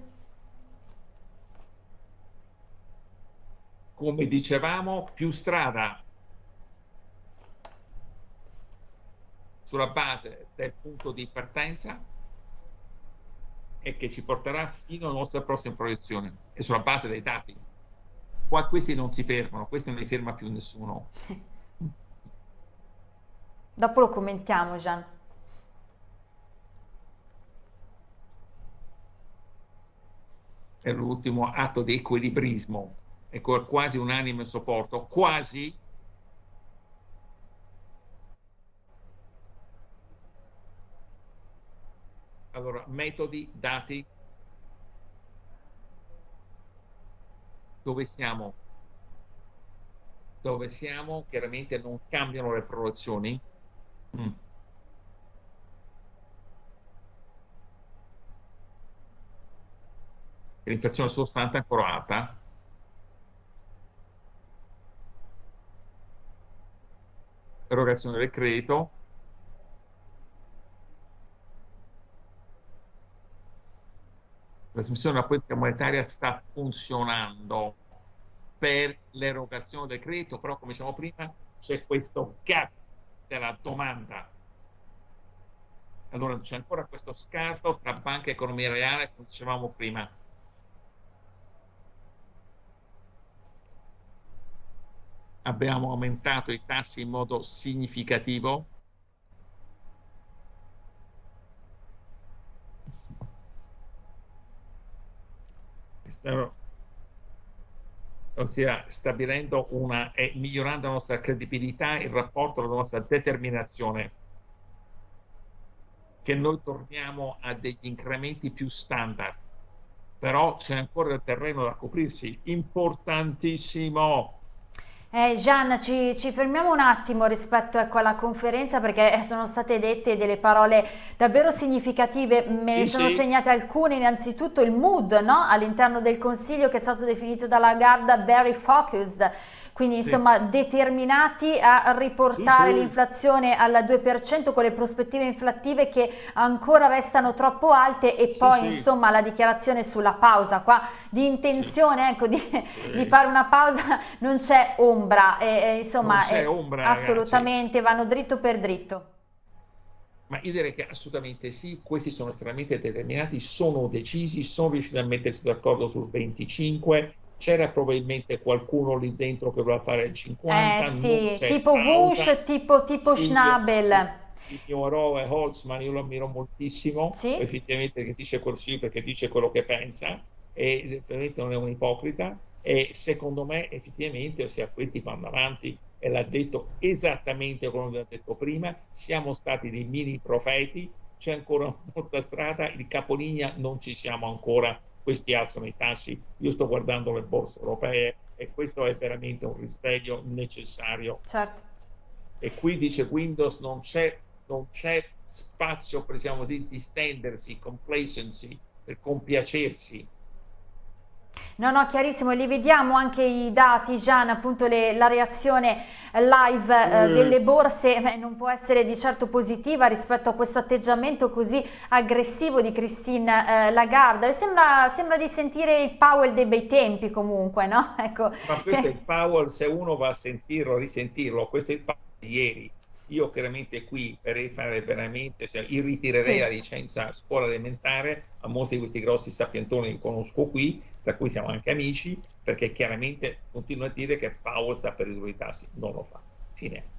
Come dicevamo, più strada, sulla base del punto di partenza e che ci porterà fino alla nostra prossima proiezione e sulla base dei dati. Qua questi non si fermano, questi non li ferma più nessuno. Sì.
Dopo lo commentiamo Gian.
È l'ultimo atto di equilibrismo e quasi unanime supporto, quasi Allora, metodi, dati, dove siamo? Dove siamo, chiaramente non cambiano le proiezioni. Mm. L'inflazione sostanza è ancora alta. Erogazione del credito, trasmissione della politica monetaria sta funzionando per l'erogazione del credito, però come diciamo prima c'è questo gap della domanda. Allora c'è ancora questo scarto tra banca e economia reale, come dicevamo prima. Abbiamo aumentato i tassi in modo significativo, ossia stabilendo una e migliorando la nostra credibilità, il rapporto, la nostra determinazione, che noi torniamo a degli incrementi più standard, però c'è ancora il terreno da coprirsi, importantissimo.
Eh, Gian, ci, ci, fermiamo un attimo rispetto ecco, alla conferenza perché sono state dette delle parole davvero significative, me sì, ne sono sì. segnate alcune, innanzitutto il mood no? all'interno del Consiglio che è stato definito dalla Garda very focused, quindi insomma sì. determinati a riportare sì, sì. l'inflazione al 2% con le prospettive inflattive che ancora restano troppo alte e poi insomma la dichiarazione sulla pausa qua di intenzione ecco di, di, fare una pausa non c'è ombra e, e insomma
è, ombra,
assolutamente ragazzi. vanno dritto per dritto.
Ma io direi che assolutamente sì, questi sono estremamente determinati, sono decisi, sono riusciti a mettersi d'accordo sul 25 c'era probabilmente qualcuno lì dentro che voleva fare il 50
eh sì, tipo Wush, tipo, tipo sì, Schnabel.
il mio eroe Holzman io lo ammiro moltissimo. Sì? effettivamente che dice così perché dice quello che pensa e effettivamente non è un ipocrita e secondo me effettivamente ossia questi vanno avanti e l'ha detto esattamente come l'ha detto prima. Siamo stati dei mini profeti c'è ancora molta strada il capolinea non ci siamo ancora questi alzano i tassi. Io sto guardando le borse europee e questo è veramente un risveglio necessario.
Certo.
E qui dice Windows non c'è, non c'è spazio per diciamo, di distendersi, complacency, per compiacersi
No, no, chiarissimo, li vediamo anche i dati, Gian, appunto le, la reazione live eh, eh. delle borse eh, non può essere di certo positiva rispetto a questo atteggiamento così aggressivo di Christine eh, Lagarde. Sembra, sembra, di sentire il Powell dei bei tempi comunque, no?
Ecco. Ma questo è il Powell, se uno va a sentirlo, risentirlo, questo è il Powell di ieri. Io chiaramente qui per fare veramente, cioè, io ritirerei sì. la licenza scuola elementare a molti di questi grossi sapientoni che conosco qui, tra cui siamo anche amici, perché chiaramente continuo a dire che Powell sta per ridurre non lo fa. Fine.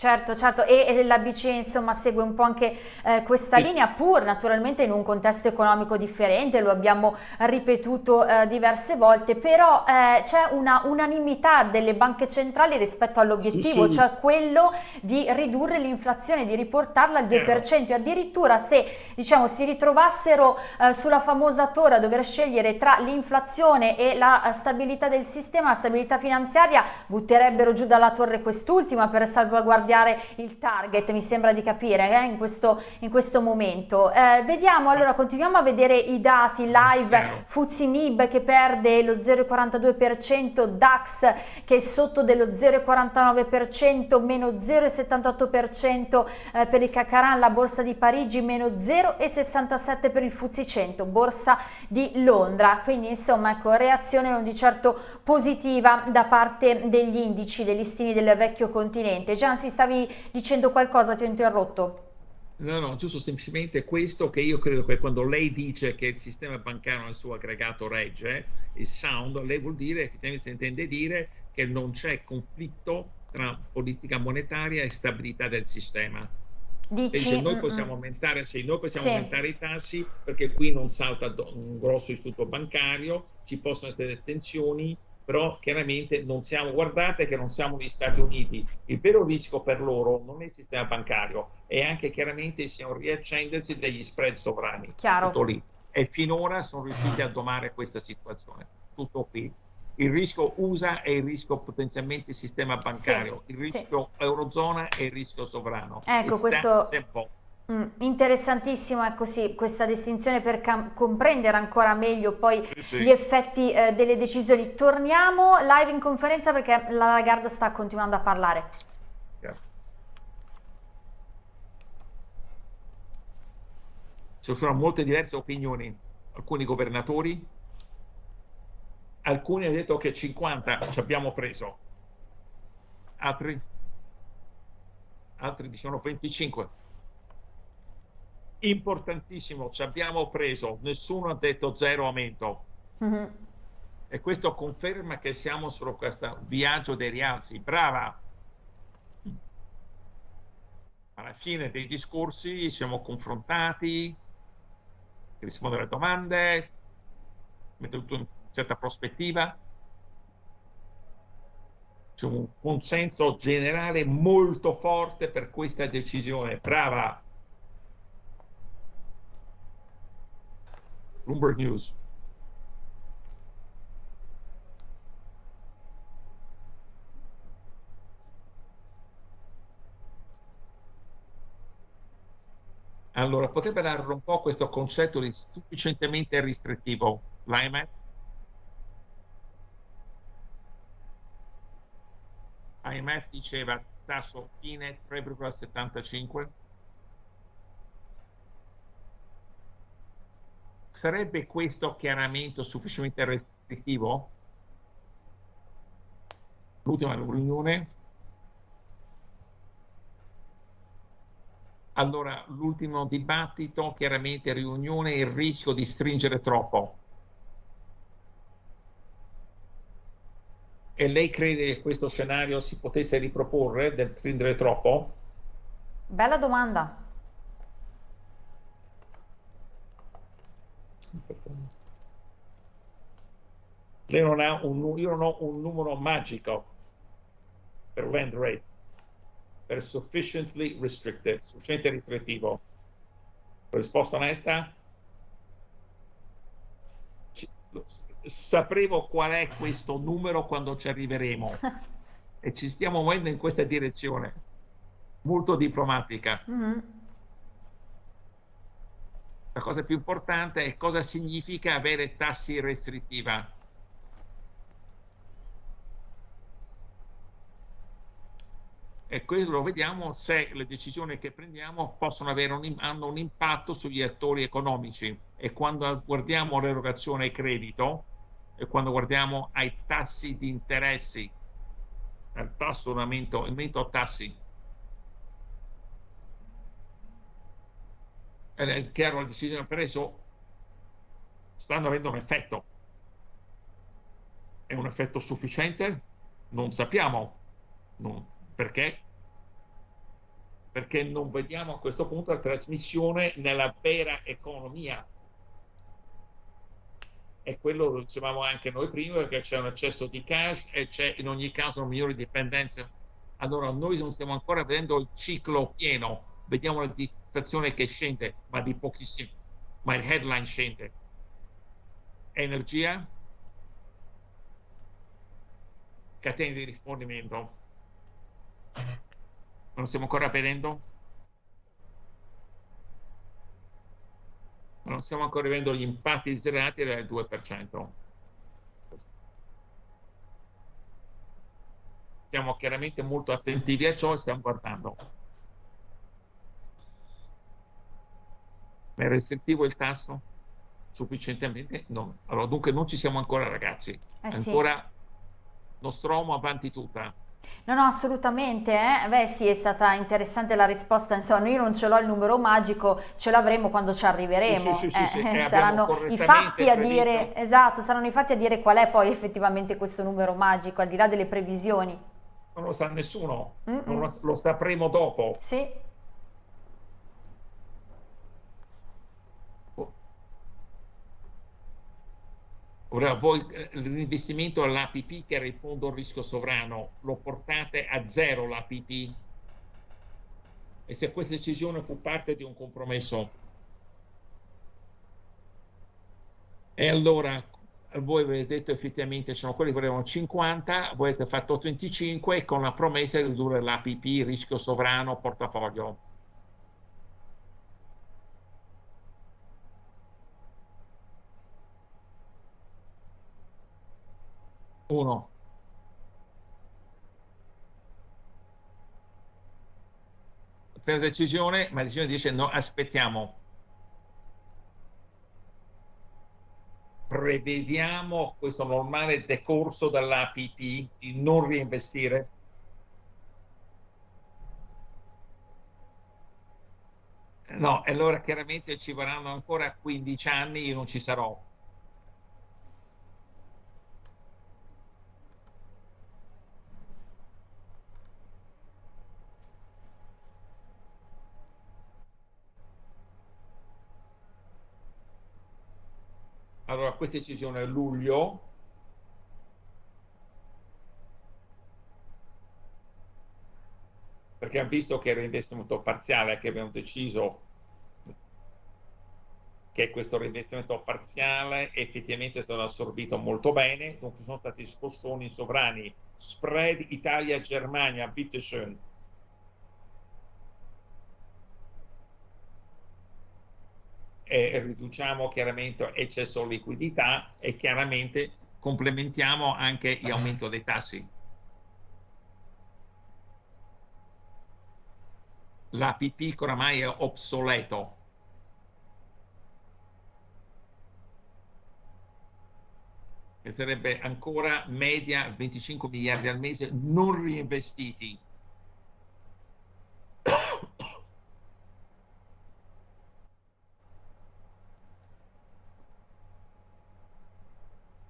Certo, certo, e, e la BCE insomma segue un po' anche eh, questa sì. linea, pur naturalmente in un contesto economico differente, lo abbiamo ripetuto eh, diverse volte, però eh, c'è una unanimità delle banche centrali rispetto all'obiettivo, sì, sì. cioè quello di ridurre l'inflazione, di riportarla al 2% e addirittura se diciamo si ritrovassero eh, sulla famosa torre a dover scegliere tra l'inflazione e la eh, stabilità del sistema, la stabilità finanziaria, butterebbero giù dalla torre quest'ultima per salvaguardare cambiare il target, mi sembra di capire, eh, in, questo, in, questo, momento. Eh, vediamo, allora, continuiamo a vedere i dati live, Fuzzi Mib che perde lo 0,42%, DAX che è sotto dello 0,49%, meno 0,78% eh, per il Cacaran, la borsa di Parigi, meno 0,67% per il Fuzzi 100, borsa di Londra. Quindi insomma, ecco, reazione non di certo positiva da parte degli indici, degli listini del vecchio continente. Gian si sta stavi dicendo qualcosa, ti ho interrotto.
No, no, giusto semplicemente questo che io credo che quando lei dice che il sistema bancario nel suo aggregato regge, il sound, lei vuol dire, effettivamente intende dire che non c'è conflitto tra politica monetaria e stabilità del sistema. Dici, dice, noi possiamo, aumentare, sì, noi possiamo sì. aumentare i tassi perché qui non salta un grosso istituto bancario, ci possono essere tensioni, però chiaramente non siamo, guardate che non siamo negli Stati Uniti, il vero rischio per loro non è il sistema bancario, è anche chiaramente siamo riaccendersi degli spread sovrani.
Chiaro.
Tutto lì. E finora sono riusciti a domare questa situazione. Tutto qui. Il rischio USA è il rischio potenzialmente sistema bancario, sì, il rischio sì. eurozona è il rischio sovrano.
Ecco, It's questo... Mm, interessantissimo ecco sì, questa distinzione per comprendere ancora meglio poi sì, gli effetti eh, delle decisioni. Torniamo live in conferenza perché la Lagarde sta continuando a parlare. Grazie.
Ci sono molte diverse opinioni, alcuni governatori, alcuni hanno detto che 50 ci abbiamo preso, altri, altri dicevano 25 importantissimo, ci abbiamo preso, nessuno ha detto zero aumento. Mm -hmm. E questo conferma che siamo su questo viaggio dei rialzi. Brava! Alla fine dei discorsi ci siamo confrontati, rispondere alle domande, mettere tutto in certa prospettiva. C'è un consenso generale molto forte per questa decisione. Brava! Bloomberg News. Allora, potrebbe dare un po' questo concetto di sufficientemente ristrettivo, l'IMF? IMF diceva tasso fine 3,75 sarebbe questo chiaramento sufficientemente restrittivo? L'ultima riunione allora l'ultimo dibattito, chiaramente riunione, il rischio di stringere troppo. E lei crede che questo scenario si potesse riproporre del stringere troppo?
Bella domanda.
Lei non ha un, io non ho un numero magico per land rate per sufficiently restrictive, sufficiente restrittivo. Risposta onesta? Sapremo qual è questo numero quando ci arriveremo e ci stiamo muovendo in questa direzione, molto diplomatica. Mm -hmm. La cosa più importante è cosa significa avere tassi restrittiva E questo lo vediamo se le decisioni che prendiamo possono avere un, hanno un impatto sugli attori economici. E quando guardiamo l'erogazione credito, e quando guardiamo ai tassi di interessi, al tasso aumento, aumento tassi, è chiaro le decisioni preso stanno avendo un effetto. È un effetto sufficiente? Non sappiamo. Non, perché? Perché non vediamo a questo punto la trasmissione nella vera economia. E quello lo dicevamo anche noi prima, perché c'è un eccesso di cash e c'è in ogni caso una migliore dipendenza. Allora noi non stiamo ancora vedendo il ciclo pieno, vediamo la inflazione che scende, ma di pochissimo, ma il headline scende. Energia, catene di rifornimento, non stiamo ancora vedendo? Non stiamo ancora vedendo gli impatti zerati del 2%. Siamo chiaramente molto attentivi a ciò e stiamo guardando. È restrittivo il tasso? Sufficientemente? No. Allora, dunque non ci siamo ancora ragazzi. Eh ancora sì. Nostromo avanti tutta.
No, no, assolutamente, eh? beh sì, è stata interessante la risposta, insomma, io non ce l'ho il numero magico, ce l'avremo quando ci arriveremo,
sì, sì, sì,
eh, saranno i fatti a dire, esatto, saranno i fatti a dire qual è poi effettivamente questo numero magico, al di là delle previsioni.
Non lo sa nessuno, mm -mm. Lo, lo sapremo dopo.
Sì.
Ora voi eh, l'investimento all'APP che era il fondo rischio sovrano lo portate a zero l'APP e se questa decisione fu parte di un compromesso? E allora voi avete detto effettivamente sono quelli che volevano 50 voi avete fatto 25 con la promessa di ridurre l'APP rischio sovrano portafoglio 1. Per decisione, ma decisione dice no, aspettiamo. Prevediamo questo normale decorso dall'APP di non reinvestire? No, allora chiaramente ci vorranno ancora 15 anni, io non ci sarò Allora, questa decisione a luglio. Perché hanno visto che era investimento parziale che abbiamo deciso che questo reinvestimento parziale effettivamente è stato assorbito molto bene, dunque sono stati scossoni sovrani, spread Italia-Germania, bitteschön, e riduciamo chiaramente eccesso di liquidità e chiaramente complementiamo anche l'aumento dei tassi. L'APP oramai è obsoleto. Che sarebbe ancora media 25 miliardi al mese non reinvestiti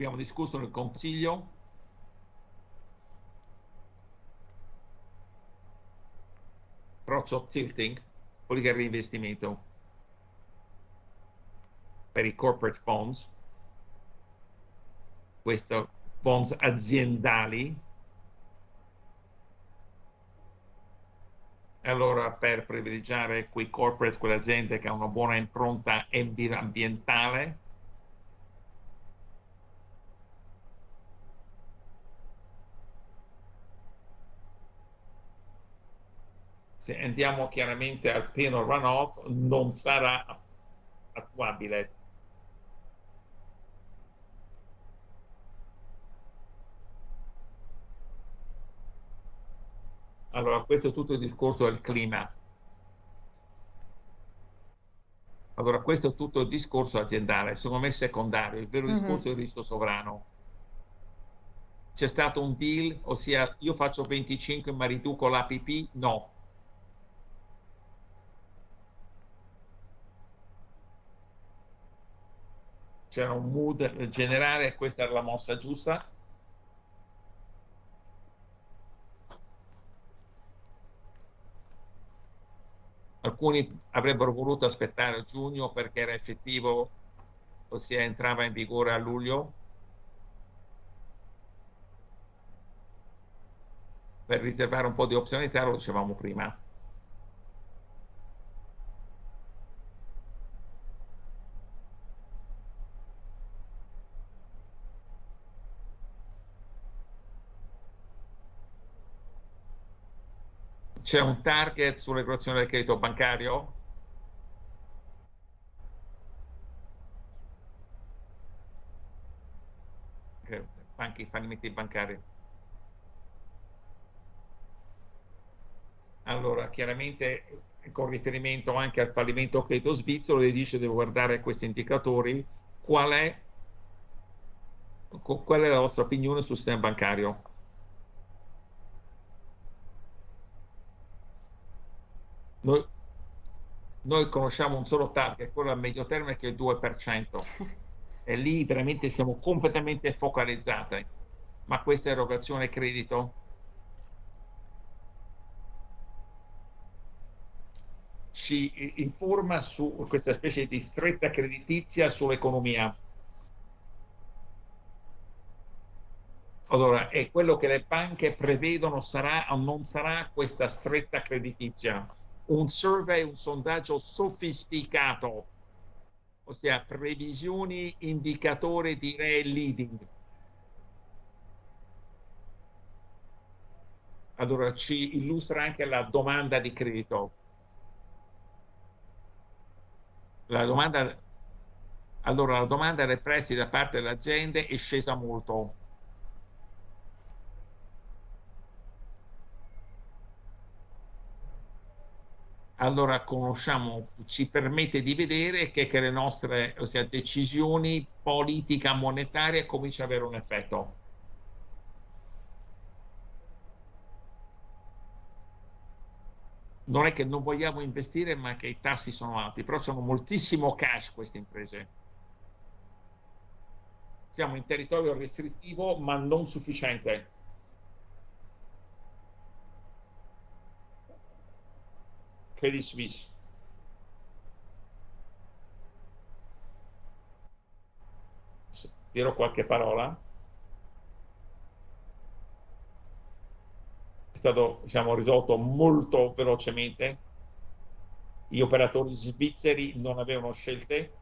abbiamo discusso nel Consiglio. Approccio tilting, politica di reinvestimento per i corporate bonds, questi bonds aziendali, allora per privilegiare quei corporate, quelle aziende che hanno una buona impronta ambientale, se andiamo chiaramente al pieno runoff non sarà attuabile. Allora, questo è tutto il discorso del clima. Allora, questo è tutto il discorso aziendale, secondo me secondario, il vero mm -hmm. discorso è il rischio sovrano. C'è stato un deal, ossia io faccio 25 ma riduco l'APP? No, c'era un mood generale, questa era la mossa giusta. Alcuni avrebbero voluto aspettare giugno perché era effettivo, ossia entrava in vigore a luglio. Per riservare un po' di opzionalità, lo dicevamo prima. C'è un target sull'erogazione del credito bancario? Banchi, fallimenti bancari. Allora, chiaramente con riferimento anche al fallimento credito svizzero, le dice devo guardare questi indicatori, qual è, qual è la vostra opinione sul sistema bancario? Noi, noi conosciamo un solo target, quello a medio termine che è il 2%, e lì veramente siamo completamente focalizzati. Ma questa erogazione credito ci informa su questa specie di stretta creditizia sull'economia. Allora, è quello che le banche prevedono sarà o non sarà questa stretta creditizia un survey, un sondaggio sofisticato, ossia previsioni, indicatori, direi leading. Allora ci illustra anche la domanda di credito. La domanda, allora, la domanda dei prestiti da parte delle aziende è scesa molto allora conosciamo, ci permette di vedere che, che le nostre ossia, decisioni politica monetaria cominciano ad avere un effetto. Non è che non vogliamo investire, ma che i tassi sono alti, però sono moltissimo cash queste imprese. Siamo in territorio restrittivo, ma non sufficiente Credit Suisse. Dirò qualche parola. È stato diciamo, risolto molto velocemente. Gli operatori svizzeri non avevano scelte.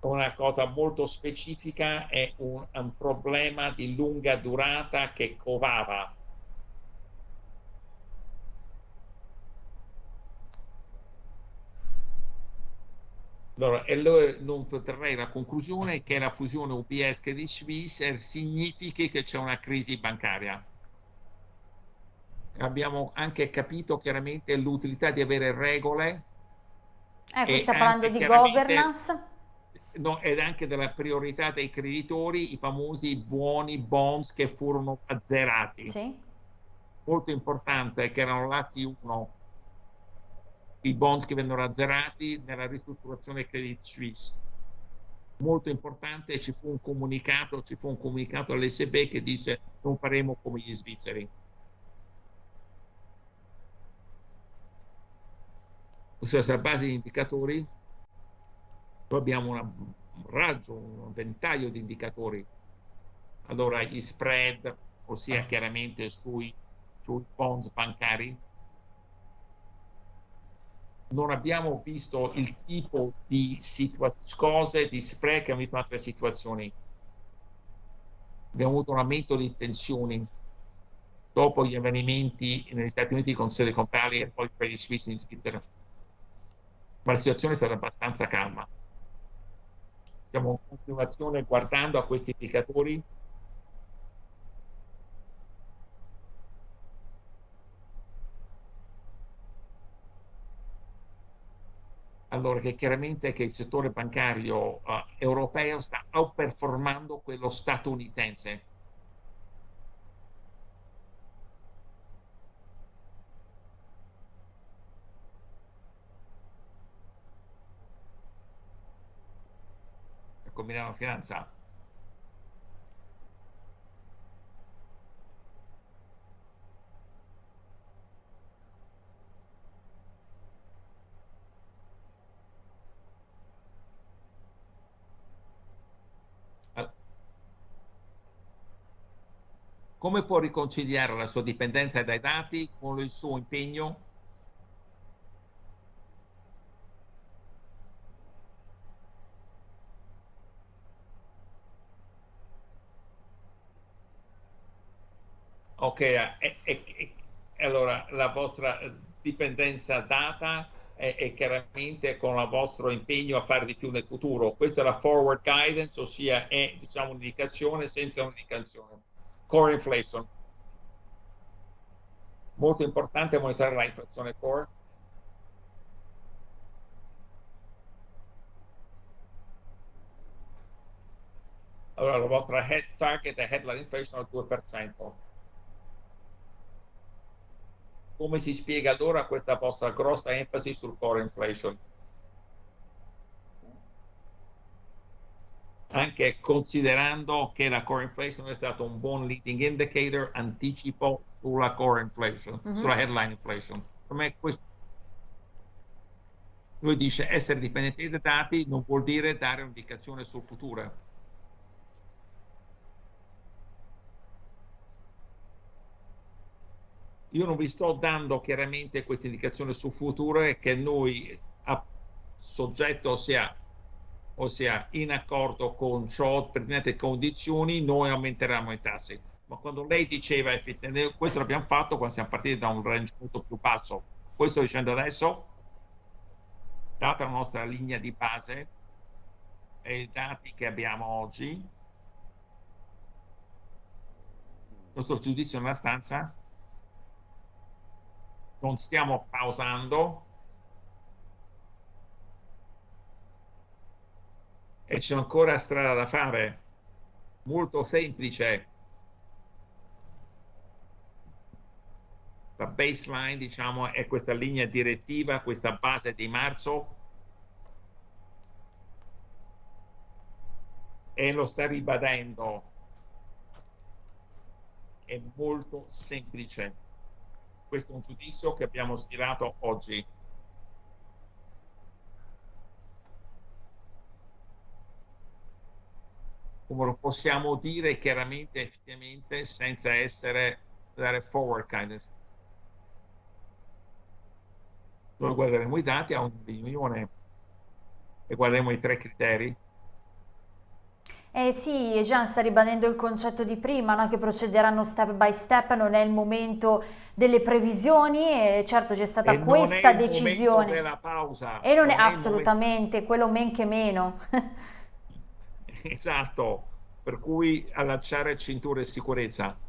Una cosa molto specifica è un, un problema di lunga durata che covava Allora, e allora non potrei la conclusione che la fusione UBS Credit Suisse significhi che c'è una crisi bancaria. Abbiamo anche capito chiaramente l'utilità di avere regole.
Eh, qui sta parlando di governance.
No, ed anche della priorità dei creditori, i famosi buoni bonds che furono azzerati.
Sì.
Molto importante che erano lati 1 i bond che vennero azzerati nella ristrutturazione Credit Suisse. Molto importante, ci fu un comunicato, ci fu un comunicato all'SB che disse non faremo come gli svizzeri. Ossia, sulla base di indicatori, poi abbiamo una, un raggio, un ventaglio di indicatori. Allora, gli spread, ossia chiaramente sui, sui bonds bancari, non abbiamo visto il tipo di cose, di spread che abbiamo visto in altre situazioni. Abbiamo avuto un aumento di tensioni dopo gli avvenimenti negli Stati Uniti con Silicon Valley e poi per Credit Suisse in Svizzera. Ma la situazione è stata abbastanza calma. Siamo in continuazione guardando a questi indicatori allora che chiaramente che il settore bancario uh, europeo sta outperformando quello statunitense. Milano Finanza come può riconciliare la sua dipendenza dai dati con il suo impegno Ok, e, e, e, allora la vostra dipendenza data è, è, chiaramente con il vostro impegno a fare di più nel futuro. Questa è la forward guidance, ossia è diciamo un'indicazione senza un'indicazione core inflation. Molto importante monitorare la inflazione core. Allora la vostra head target è headline inflation al 2%. Come si spiega allora questa vostra grossa enfasi sul core inflation? Anche considerando che la core inflation è stato un buon leading indicator, anticipo sulla core inflation, mm -hmm. sulla headline inflation. Per me questo lui dice essere dipendenti dai dati non vuol dire dare un'indicazione sul futuro. Io non vi sto dando chiaramente questa indicazione sul futuro che noi a soggetto sia ossia in accordo con ciò, determinate condizioni, noi aumenteremo i tassi. Ma quando lei diceva questo l'abbiamo fatto quando siamo partiti da un range molto più basso, questo sto dicendo adesso, data la nostra linea di base e i dati che abbiamo oggi, il nostro giudizio nella stanza, non stiamo pausando, e c'è ancora strada da fare, molto semplice. La baseline, diciamo, è questa linea direttiva, questa base di marzo, e lo sta ribadendo. È molto semplice. Questo è un giudizio che abbiamo stilato oggi. Come lo possiamo dire chiaramente effettivamente senza essere dare forward kindness. Noi guarderemo i dati a riunione e guarderemo i tre criteri
Eh sì, Jean sta ribadendo il concetto di prima, no? che procederanno step by step, non è il momento delle previsioni e certo c'è stata
e
questa decisione. E non, non è, è assolutamente, quello men che meno.
esatto, per cui allacciare cinture e sicurezza.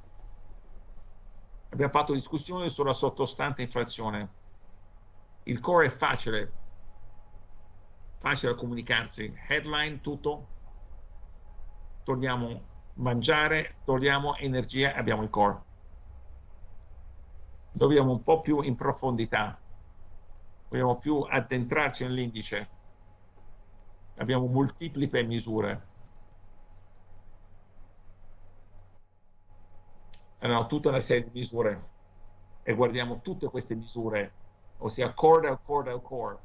Abbiamo fatto discussione sulla sottostante inflazione. Il core è facile, facile comunicarsi. Headline tutto, togliamo mangiare, togliamo energia, abbiamo il core. Dobbiamo un po' più in profondità, dobbiamo più addentrarci nell'indice. Abbiamo multiple misure. Allora, tutta una serie di misure e guardiamo tutte queste misure, ossia core al core al core,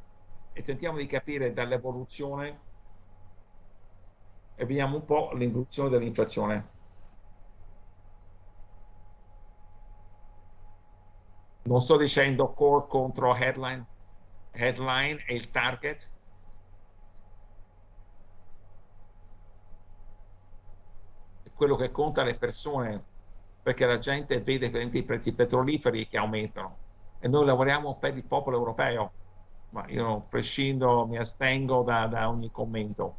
e tentiamo di capire dall'evoluzione e vediamo un po' l'involuzione dell'inflazione. Non sto dicendo core contro headline, headline è il target. Quello che conta le persone, perché la gente vede i prezzi petroliferi che aumentano e noi lavoriamo per il popolo europeo, ma io prescindo, mi astengo da, da ogni commento.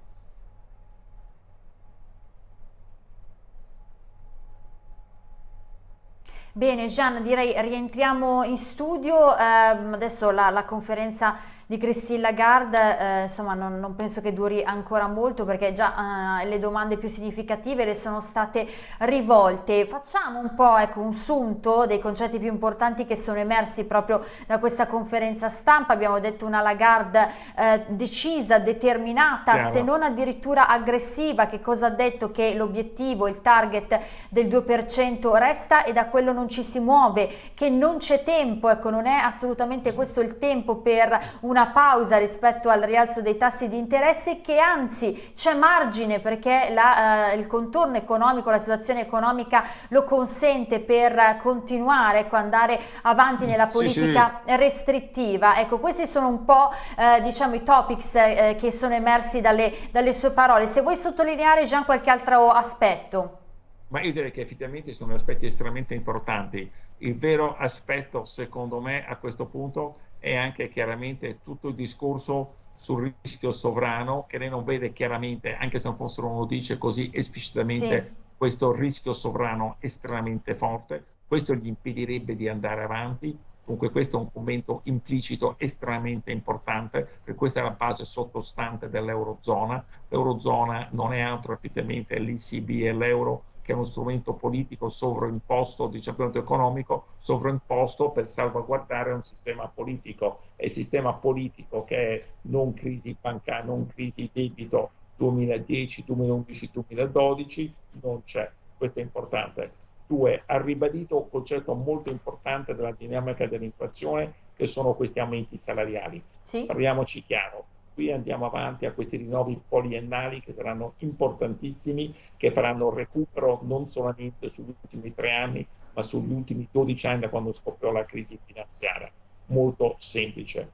Bene Gian, direi rientriamo in studio, eh, adesso la, la conferenza di Christine Lagarde, eh, insomma non, non, penso che duri ancora molto perché già eh, le domande più significative le sono state rivolte. Facciamo un po' ecco, un sunto dei concetti più importanti che sono emersi proprio da questa conferenza stampa. Abbiamo detto una Lagarde eh, decisa, determinata, Chiaro. se non addirittura aggressiva, che cosa ha detto? Che l'obiettivo, il target del 2% resta e da quello non ci si muove, che non c'è tempo, ecco non è assolutamente questo il tempo per una una pausa rispetto al rialzo dei tassi di interesse che anzi c'è margine perché la, eh, il contorno economico, la situazione economica lo consente per continuare, ecco, andare avanti nella politica sì, sì. restrittiva. Ecco, questi sono un po' eh, diciamo i topics eh, che sono emersi dalle, dalle sue parole. Se vuoi sottolineare già qualche altro aspetto.
Ma io direi che effettivamente sono aspetti estremamente importanti. Il vero aspetto, secondo me, a questo punto e anche chiaramente tutto il discorso sul rischio sovrano che lei non vede chiaramente, anche se non fossero uno dice così esplicitamente sì. questo rischio sovrano estremamente forte, questo gli impedirebbe di andare avanti. Comunque questo è un commento implicito estremamente importante, per questa è la base sottostante dell'Eurozona. L'Eurozona non è altro effettivamente l'ECB e l'euro, che è uno strumento politico sovraimposto di cambiamento economico, sovraimposto per salvaguardare un sistema politico. E il sistema politico che è non crisi bancaria, non crisi debito 2010, 2011, 2012, non c'è. Questo è importante. Due, ha ribadito un concetto molto importante della dinamica dell'inflazione, che sono questi aumenti salariali. Sì. Parliamoci chiaro qui andiamo avanti a questi rinnovi poliennali che saranno importantissimi, che faranno recupero non solamente sugli ultimi tre anni, ma sugli ultimi 12 anni da quando scoppiò la crisi finanziaria. Molto semplice.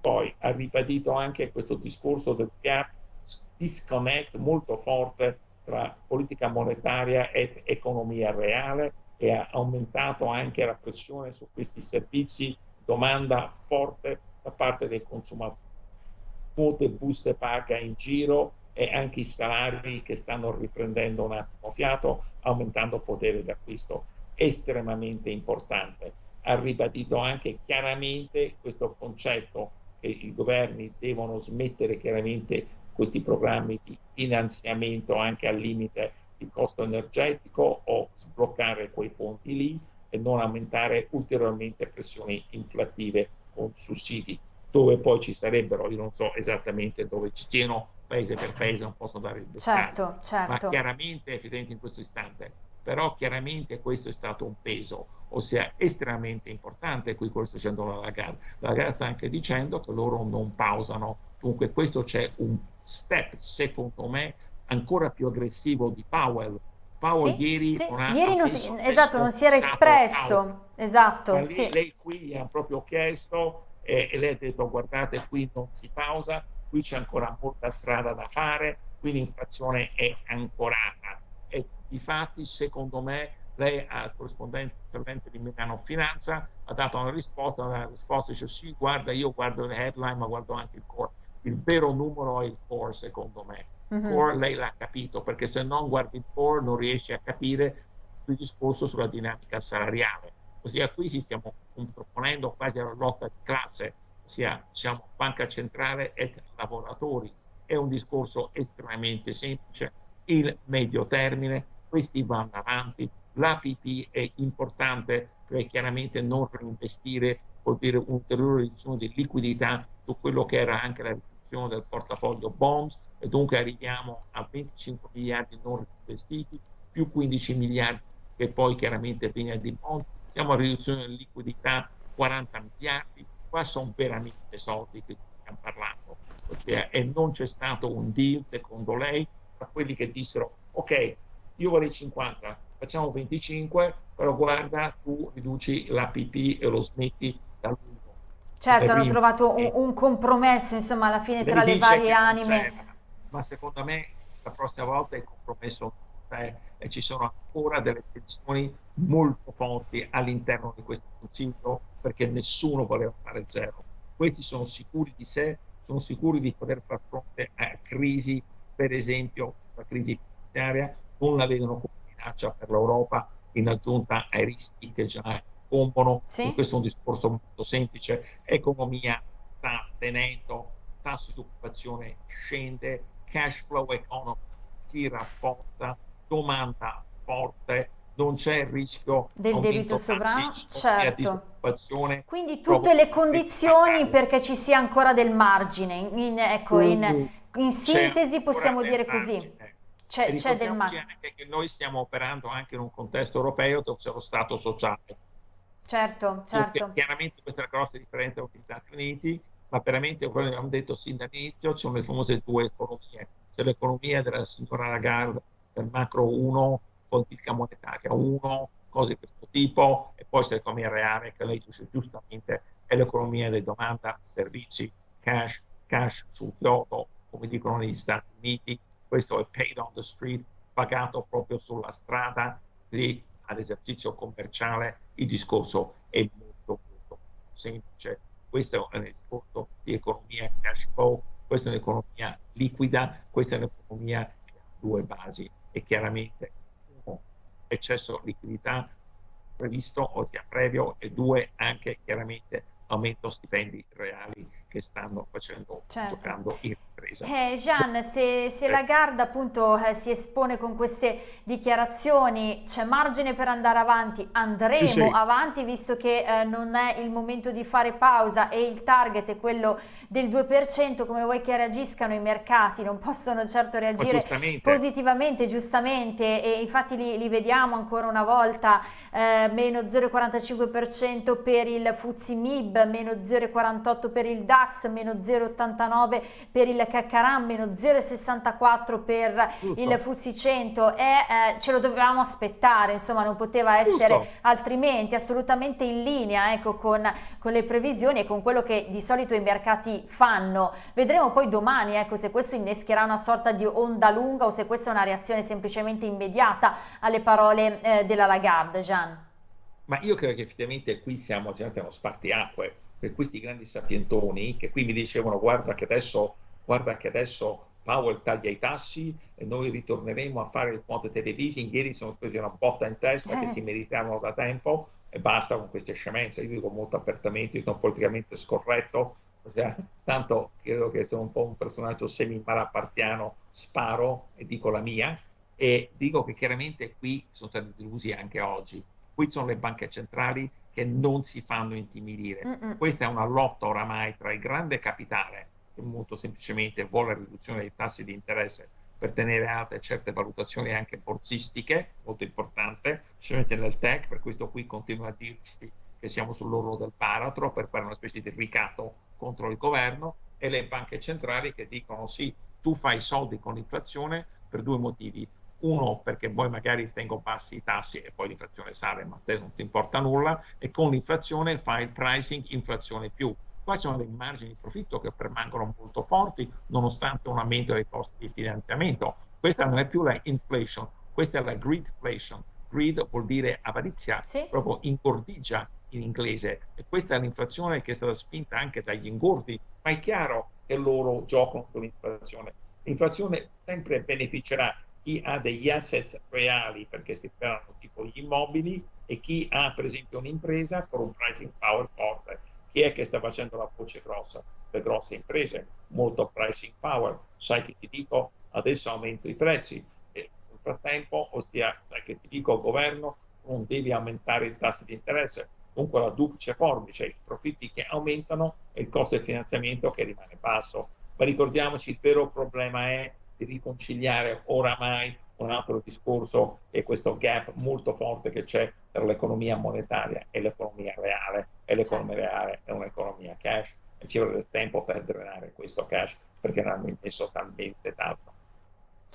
Poi ha ribadito anche questo discorso del gap disconnect molto forte tra politica monetaria ed economia reale e ha aumentato anche la pressione su questi servizi, domanda forte da parte dei consumatori quote buste paga in giro e anche i salari che stanno riprendendo un attimo fiato, aumentando potere d'acquisto. Estremamente importante. Ha ribadito anche chiaramente questo concetto che i governi devono smettere chiaramente questi programmi di finanziamento anche al limite di costo energetico o sbloccare quei fondi lì e non aumentare ulteriormente pressioni inflattive con sussidi dove poi ci sarebbero, io non so esattamente dove ci siano, paese per paese, non posso dare il dettaglio, certo, certo. ma chiaramente evidente in questo istante. Però chiaramente questo è stato un peso, ossia estremamente importante, qui quello sta dicendo la Lagarde. La Lagarde sta anche dicendo che loro non pausano, dunque questo c'è un step, secondo me, ancora più aggressivo di Powell,
Powell sì, ieri, sì. ieri non si, esatto, non si era espresso. Esatto,
lei, sì. lei qui ha proprio chiesto e, e lei ha detto guardate qui non si pausa, qui c'è ancora molta strada da fare, quindi l'inflazione è ancorata. E difatti, secondo me, lei al corrispondente intervento di Milano Finanza ha dato una risposta, la risposta dice sì, guarda, io guardo le headline, ma guardo anche il core. Il vero numero è il core, secondo me. Il mm-hmm. core lei l'ha capito, perché se non guardi il core non riesci a capire il discorso sulla dinamica salariale. Ossia qui ci stiamo contrapponendo quasi alla lotta di classe, ossia siamo banca centrale e lavoratori. È un discorso estremamente semplice. Il medio termine, questi vanno avanti, l'APP è importante perché chiaramente non reinvestire vuol dire un'ulteriore riduzione di liquidità su quello che era anche la riduzione del portafoglio bonds e dunque arriviamo a 25 miliardi non reinvestiti più 15 miliardi che poi chiaramente viene di bonds, siamo a riduzione di liquidità 40 miliardi, qua sono veramente soldi che stiamo parlando, ossia, e non c'è stato un deal secondo lei tra quelli che dissero ok, io vorrei 50, facciamo 25, però guarda, tu riduci l'APP e lo smetti dall'1.
Certo, hanno trovato un, un, compromesso, insomma, alla fine tra le varie anime.
Ma secondo me la prossima volta il compromesso c'è e ci sono ancora delle tensioni molto forti all'interno di questo consiglio perché nessuno voleva fare zero. Questi sono sicuri di sé, sono sicuri di poter far fronte a crisi, per esempio sulla crisi finanziaria, non la vedono come minaccia per l'Europa in aggiunta ai rischi che già incombono. Sì. Questo è un discorso molto semplice. Economia sta tenendo, tasso di occupazione scende, cash flow economy si rafforza, domanda forte, non c'è il rischio
del debito sovrano, certo. Quindi tutte le condizioni perché ci sia ancora del margine. In, ecco, in, in sintesi possiamo dire così.
C'è, c'è del margine. anche che noi stiamo operando anche in un contesto europeo dove c'è lo Stato sociale.
Certo, certo.
Perché chiaramente questa è la grossa differenza con gli Stati Uniti, ma veramente, come abbiamo detto sin dall'inizio, ci sono le famose due economie. C'è l'economia della signora Lagarde, macro 1, politica monetaria 1, cose di questo tipo, e poi c'è l'economia reale, che lei dice giustamente, è l'economia di domanda, servizi, cash, cash sul chiodo, come dicono negli Stati Uniti, questo è paid on the street, pagato proprio sulla strada, lì all'esercizio commerciale il discorso è molto, molto semplice. Questo è un discorso di economia cash flow, questa è un'economia liquida, questa è un'economia che ha due basi e chiaramente uno, eccesso di liquidità previsto, ossia previo, e due, anche chiaramente aumento stipendi reali che stanno facendo, certo. giocando in ripresa.
Eh, Jean, se, se Lagarde appunto eh, si espone con queste dichiarazioni, c'è margine per andare avanti, andremo sì, sì. avanti visto che eh, non è il momento di fare pausa e il target è quello del 2%, come vuoi che reagiscano i mercati, non possono certo reagire positivamente, giustamente, e infatti li, li vediamo ancora una volta, eh, meno 0,45% per il Fuzzi Mib, meno 0,48% per il DAX, DAX meno 0,89 per il Caccaram, meno 0,64 per Giusto. il Fuzzi 100 e eh, ce lo dovevamo aspettare, insomma non poteva essere Giusto. altrimenti, assolutamente in linea ecco, con, con, le previsioni e con quello che di solito i mercati fanno. Vedremo poi domani ecco, se questo innescherà una sorta di onda lunga o se questa è una reazione semplicemente immediata alle parole eh, della Lagarde, Jean.
Ma io credo che effettivamente qui siamo, siamo spartiacque per questi grandi sapientoni che qui mi dicevano guarda che adesso, guarda che adesso Powell taglia i tassi e noi ritorneremo a fare il quantitative easing, ieri sono presi una botta in testa eh. che si meritavano da tempo e basta con queste scemenze, io dico molto apertamente, sono politicamente scorretto, ossia, tanto credo che sono un po' un personaggio semi-malapartiano, sparo e dico la mia. E dico che chiaramente qui sono stati delusi anche oggi, qui sono le banche centrali che non si fanno intimidire. Mm-mm. Questa è una lotta oramai tra il grande capitale, che molto semplicemente vuole riduzione dei tassi di interesse per tenere alte certe valutazioni anche borsistiche, molto importante, specialmente nel tech, per questo qui continua a dirci che siamo sull'orlo del baratro per fare una specie di ricatto contro il governo, e le banche centrali che dicono sì, tu fai soldi con l'inflazione per due motivi uno perché poi magari tengo bassi i tassi e poi l'inflazione sale, ma a te non ti importa nulla, e con l'inflazione fai il pricing inflazione più. Qua ci sono dei margini di profitto che permangono molto forti nonostante un aumento dei costi di finanziamento. Questa non è più la inflation, questa è la greedflation. Greed vuol dire avarizia, sì. proprio ingordigia in inglese e questa è l'inflazione che è stata spinta anche dagli ingordi, ma è chiaro che loro giocano sull'inflazione. L'inflazione sempre beneficerà chi ha degli asset reali perché si pagano tipo gli immobili e chi ha per esempio un'impresa con un pricing power forte. Chi è che sta facendo la voce grossa? Le grosse imprese, molto pricing power. Sai che ti dico, adesso aumento i prezzi. E nel frattempo, ossia, sai che ti dico, governo, non devi aumentare i tassi di interesse. Comunque la duplice forbice, i profitti che aumentano e il costo del finanziamento che rimane basso. Ma ricordiamoci, il vero problema è di riconciliare oramai un altro discorso è questo gap molto forte che c'è tra l'economia monetaria e l'economia reale e l'economia certo. reale è un'economia cash e ci vuole del tempo per drenare questo cash perché ne hanno messo talmente tanto.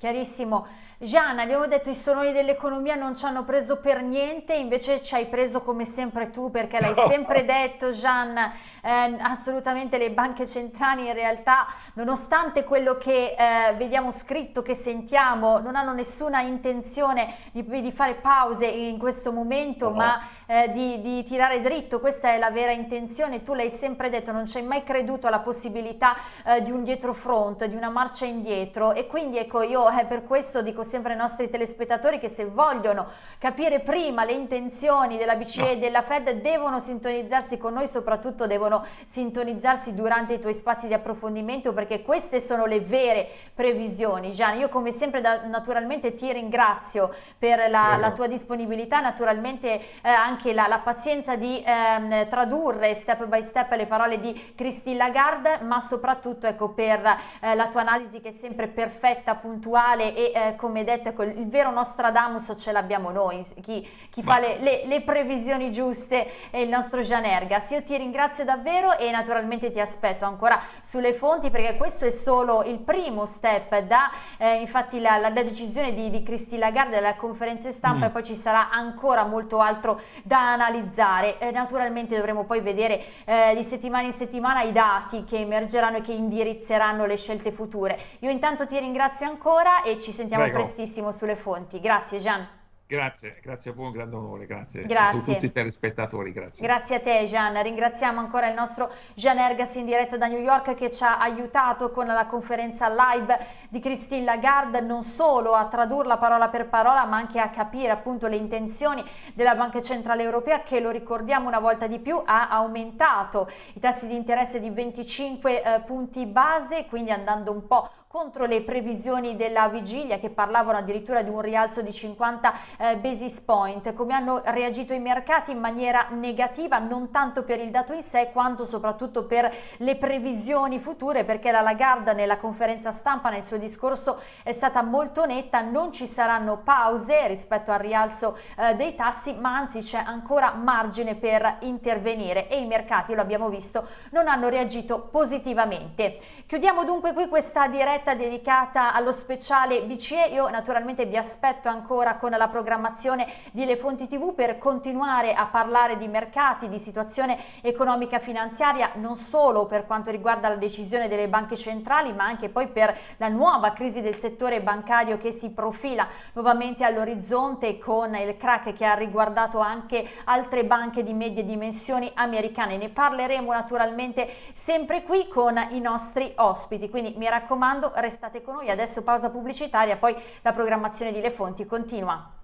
Chiarissimo. Gian, abbiamo detto i sonori dell'economia non ci hanno preso per niente, invece ci hai preso come sempre tu, perché l'hai sempre detto Gian, eh, assolutamente le banche centrali in realtà, nonostante quello che eh, vediamo scritto, che sentiamo, non hanno nessuna intenzione di, di fare pause in questo momento, no. ma eh, di, di, tirare dritto, questa è la vera intenzione, tu l'hai sempre detto, non ci hai mai creduto alla possibilità eh, di un dietro front, di una marcia indietro. E quindi ecco io eh, per questo dico sempre ai nostri telespettatori che se vogliono capire prima le intenzioni della BCE e della Fed devono sintonizzarsi con noi, soprattutto devono sintonizzarsi durante i tuoi spazi di approfondimento perché queste sono le vere previsioni. Gian, io come sempre da, naturalmente ti ringrazio per la, la tua disponibilità, naturalmente eh, anche la, la, pazienza di eh, tradurre step by step le parole di Christine Lagarde, ma soprattutto ecco, per eh, la tua analisi che è sempre perfetta, puntuale e eh, come detto ecco, il vero Nostradamus ce l'abbiamo noi, chi, chi fa le, le, le, previsioni giuste è il nostro Gian Ergas. Io ti ringrazio davvero e naturalmente ti aspetto ancora sulle fonti perché questo è solo il primo step da eh, infatti la, la, la, decisione di, di Christine Lagarde della conferenza stampa mm. e poi ci sarà ancora molto altro da analizzare. Eh, naturalmente dovremo poi vedere eh, di settimana in settimana i dati che emergeranno e che indirizzeranno le scelte future. Io intanto ti ringrazio ancora e ci sentiamo Prego. prestissimo sulle fonti. Grazie Gian.
Grazie, grazie a voi, un grande onore, grazie. grazie. Su tutti i telespettatori, grazie.
Grazie a te Gian, ringraziamo ancora il nostro Gian Ergas in diretta da New York che ci ha aiutato con la conferenza live di Christine Lagarde, non solo a tradurla parola per parola ma anche a capire appunto le intenzioni della Banca Centrale Europea che lo ricordiamo una volta di più ha aumentato i tassi di interesse di 25 eh, punti base, quindi andando un po' contro le previsioni della vigilia che parlavano addirittura di un rialzo di 50 eh, basis point. Come hanno reagito i mercati in maniera negativa non tanto per il dato in sé quanto soprattutto per le previsioni future perché la Lagarde nella conferenza stampa nel suo discorso è stata molto netta, non ci saranno pause rispetto al rialzo eh, dei tassi ma anzi c'è ancora margine per intervenire e i mercati, lo abbiamo visto, non hanno reagito positivamente. Chiudiamo dunque qui questa diretta diretta dedicata allo speciale BCE. Io naturalmente vi aspetto ancora con la programmazione di Le Fonti TV per continuare a parlare di mercati, di situazione economica finanziaria, non solo per quanto riguarda la decisione delle banche centrali, ma anche poi per la nuova crisi del settore bancario che si profila nuovamente all'orizzonte con il crack che ha riguardato anche altre banche di medie dimensioni americane. Ne parleremo naturalmente sempre qui con i nostri ospiti, quindi mi raccomando restate con noi, adesso pausa pubblicitaria, poi la programmazione di Le Fonti continua.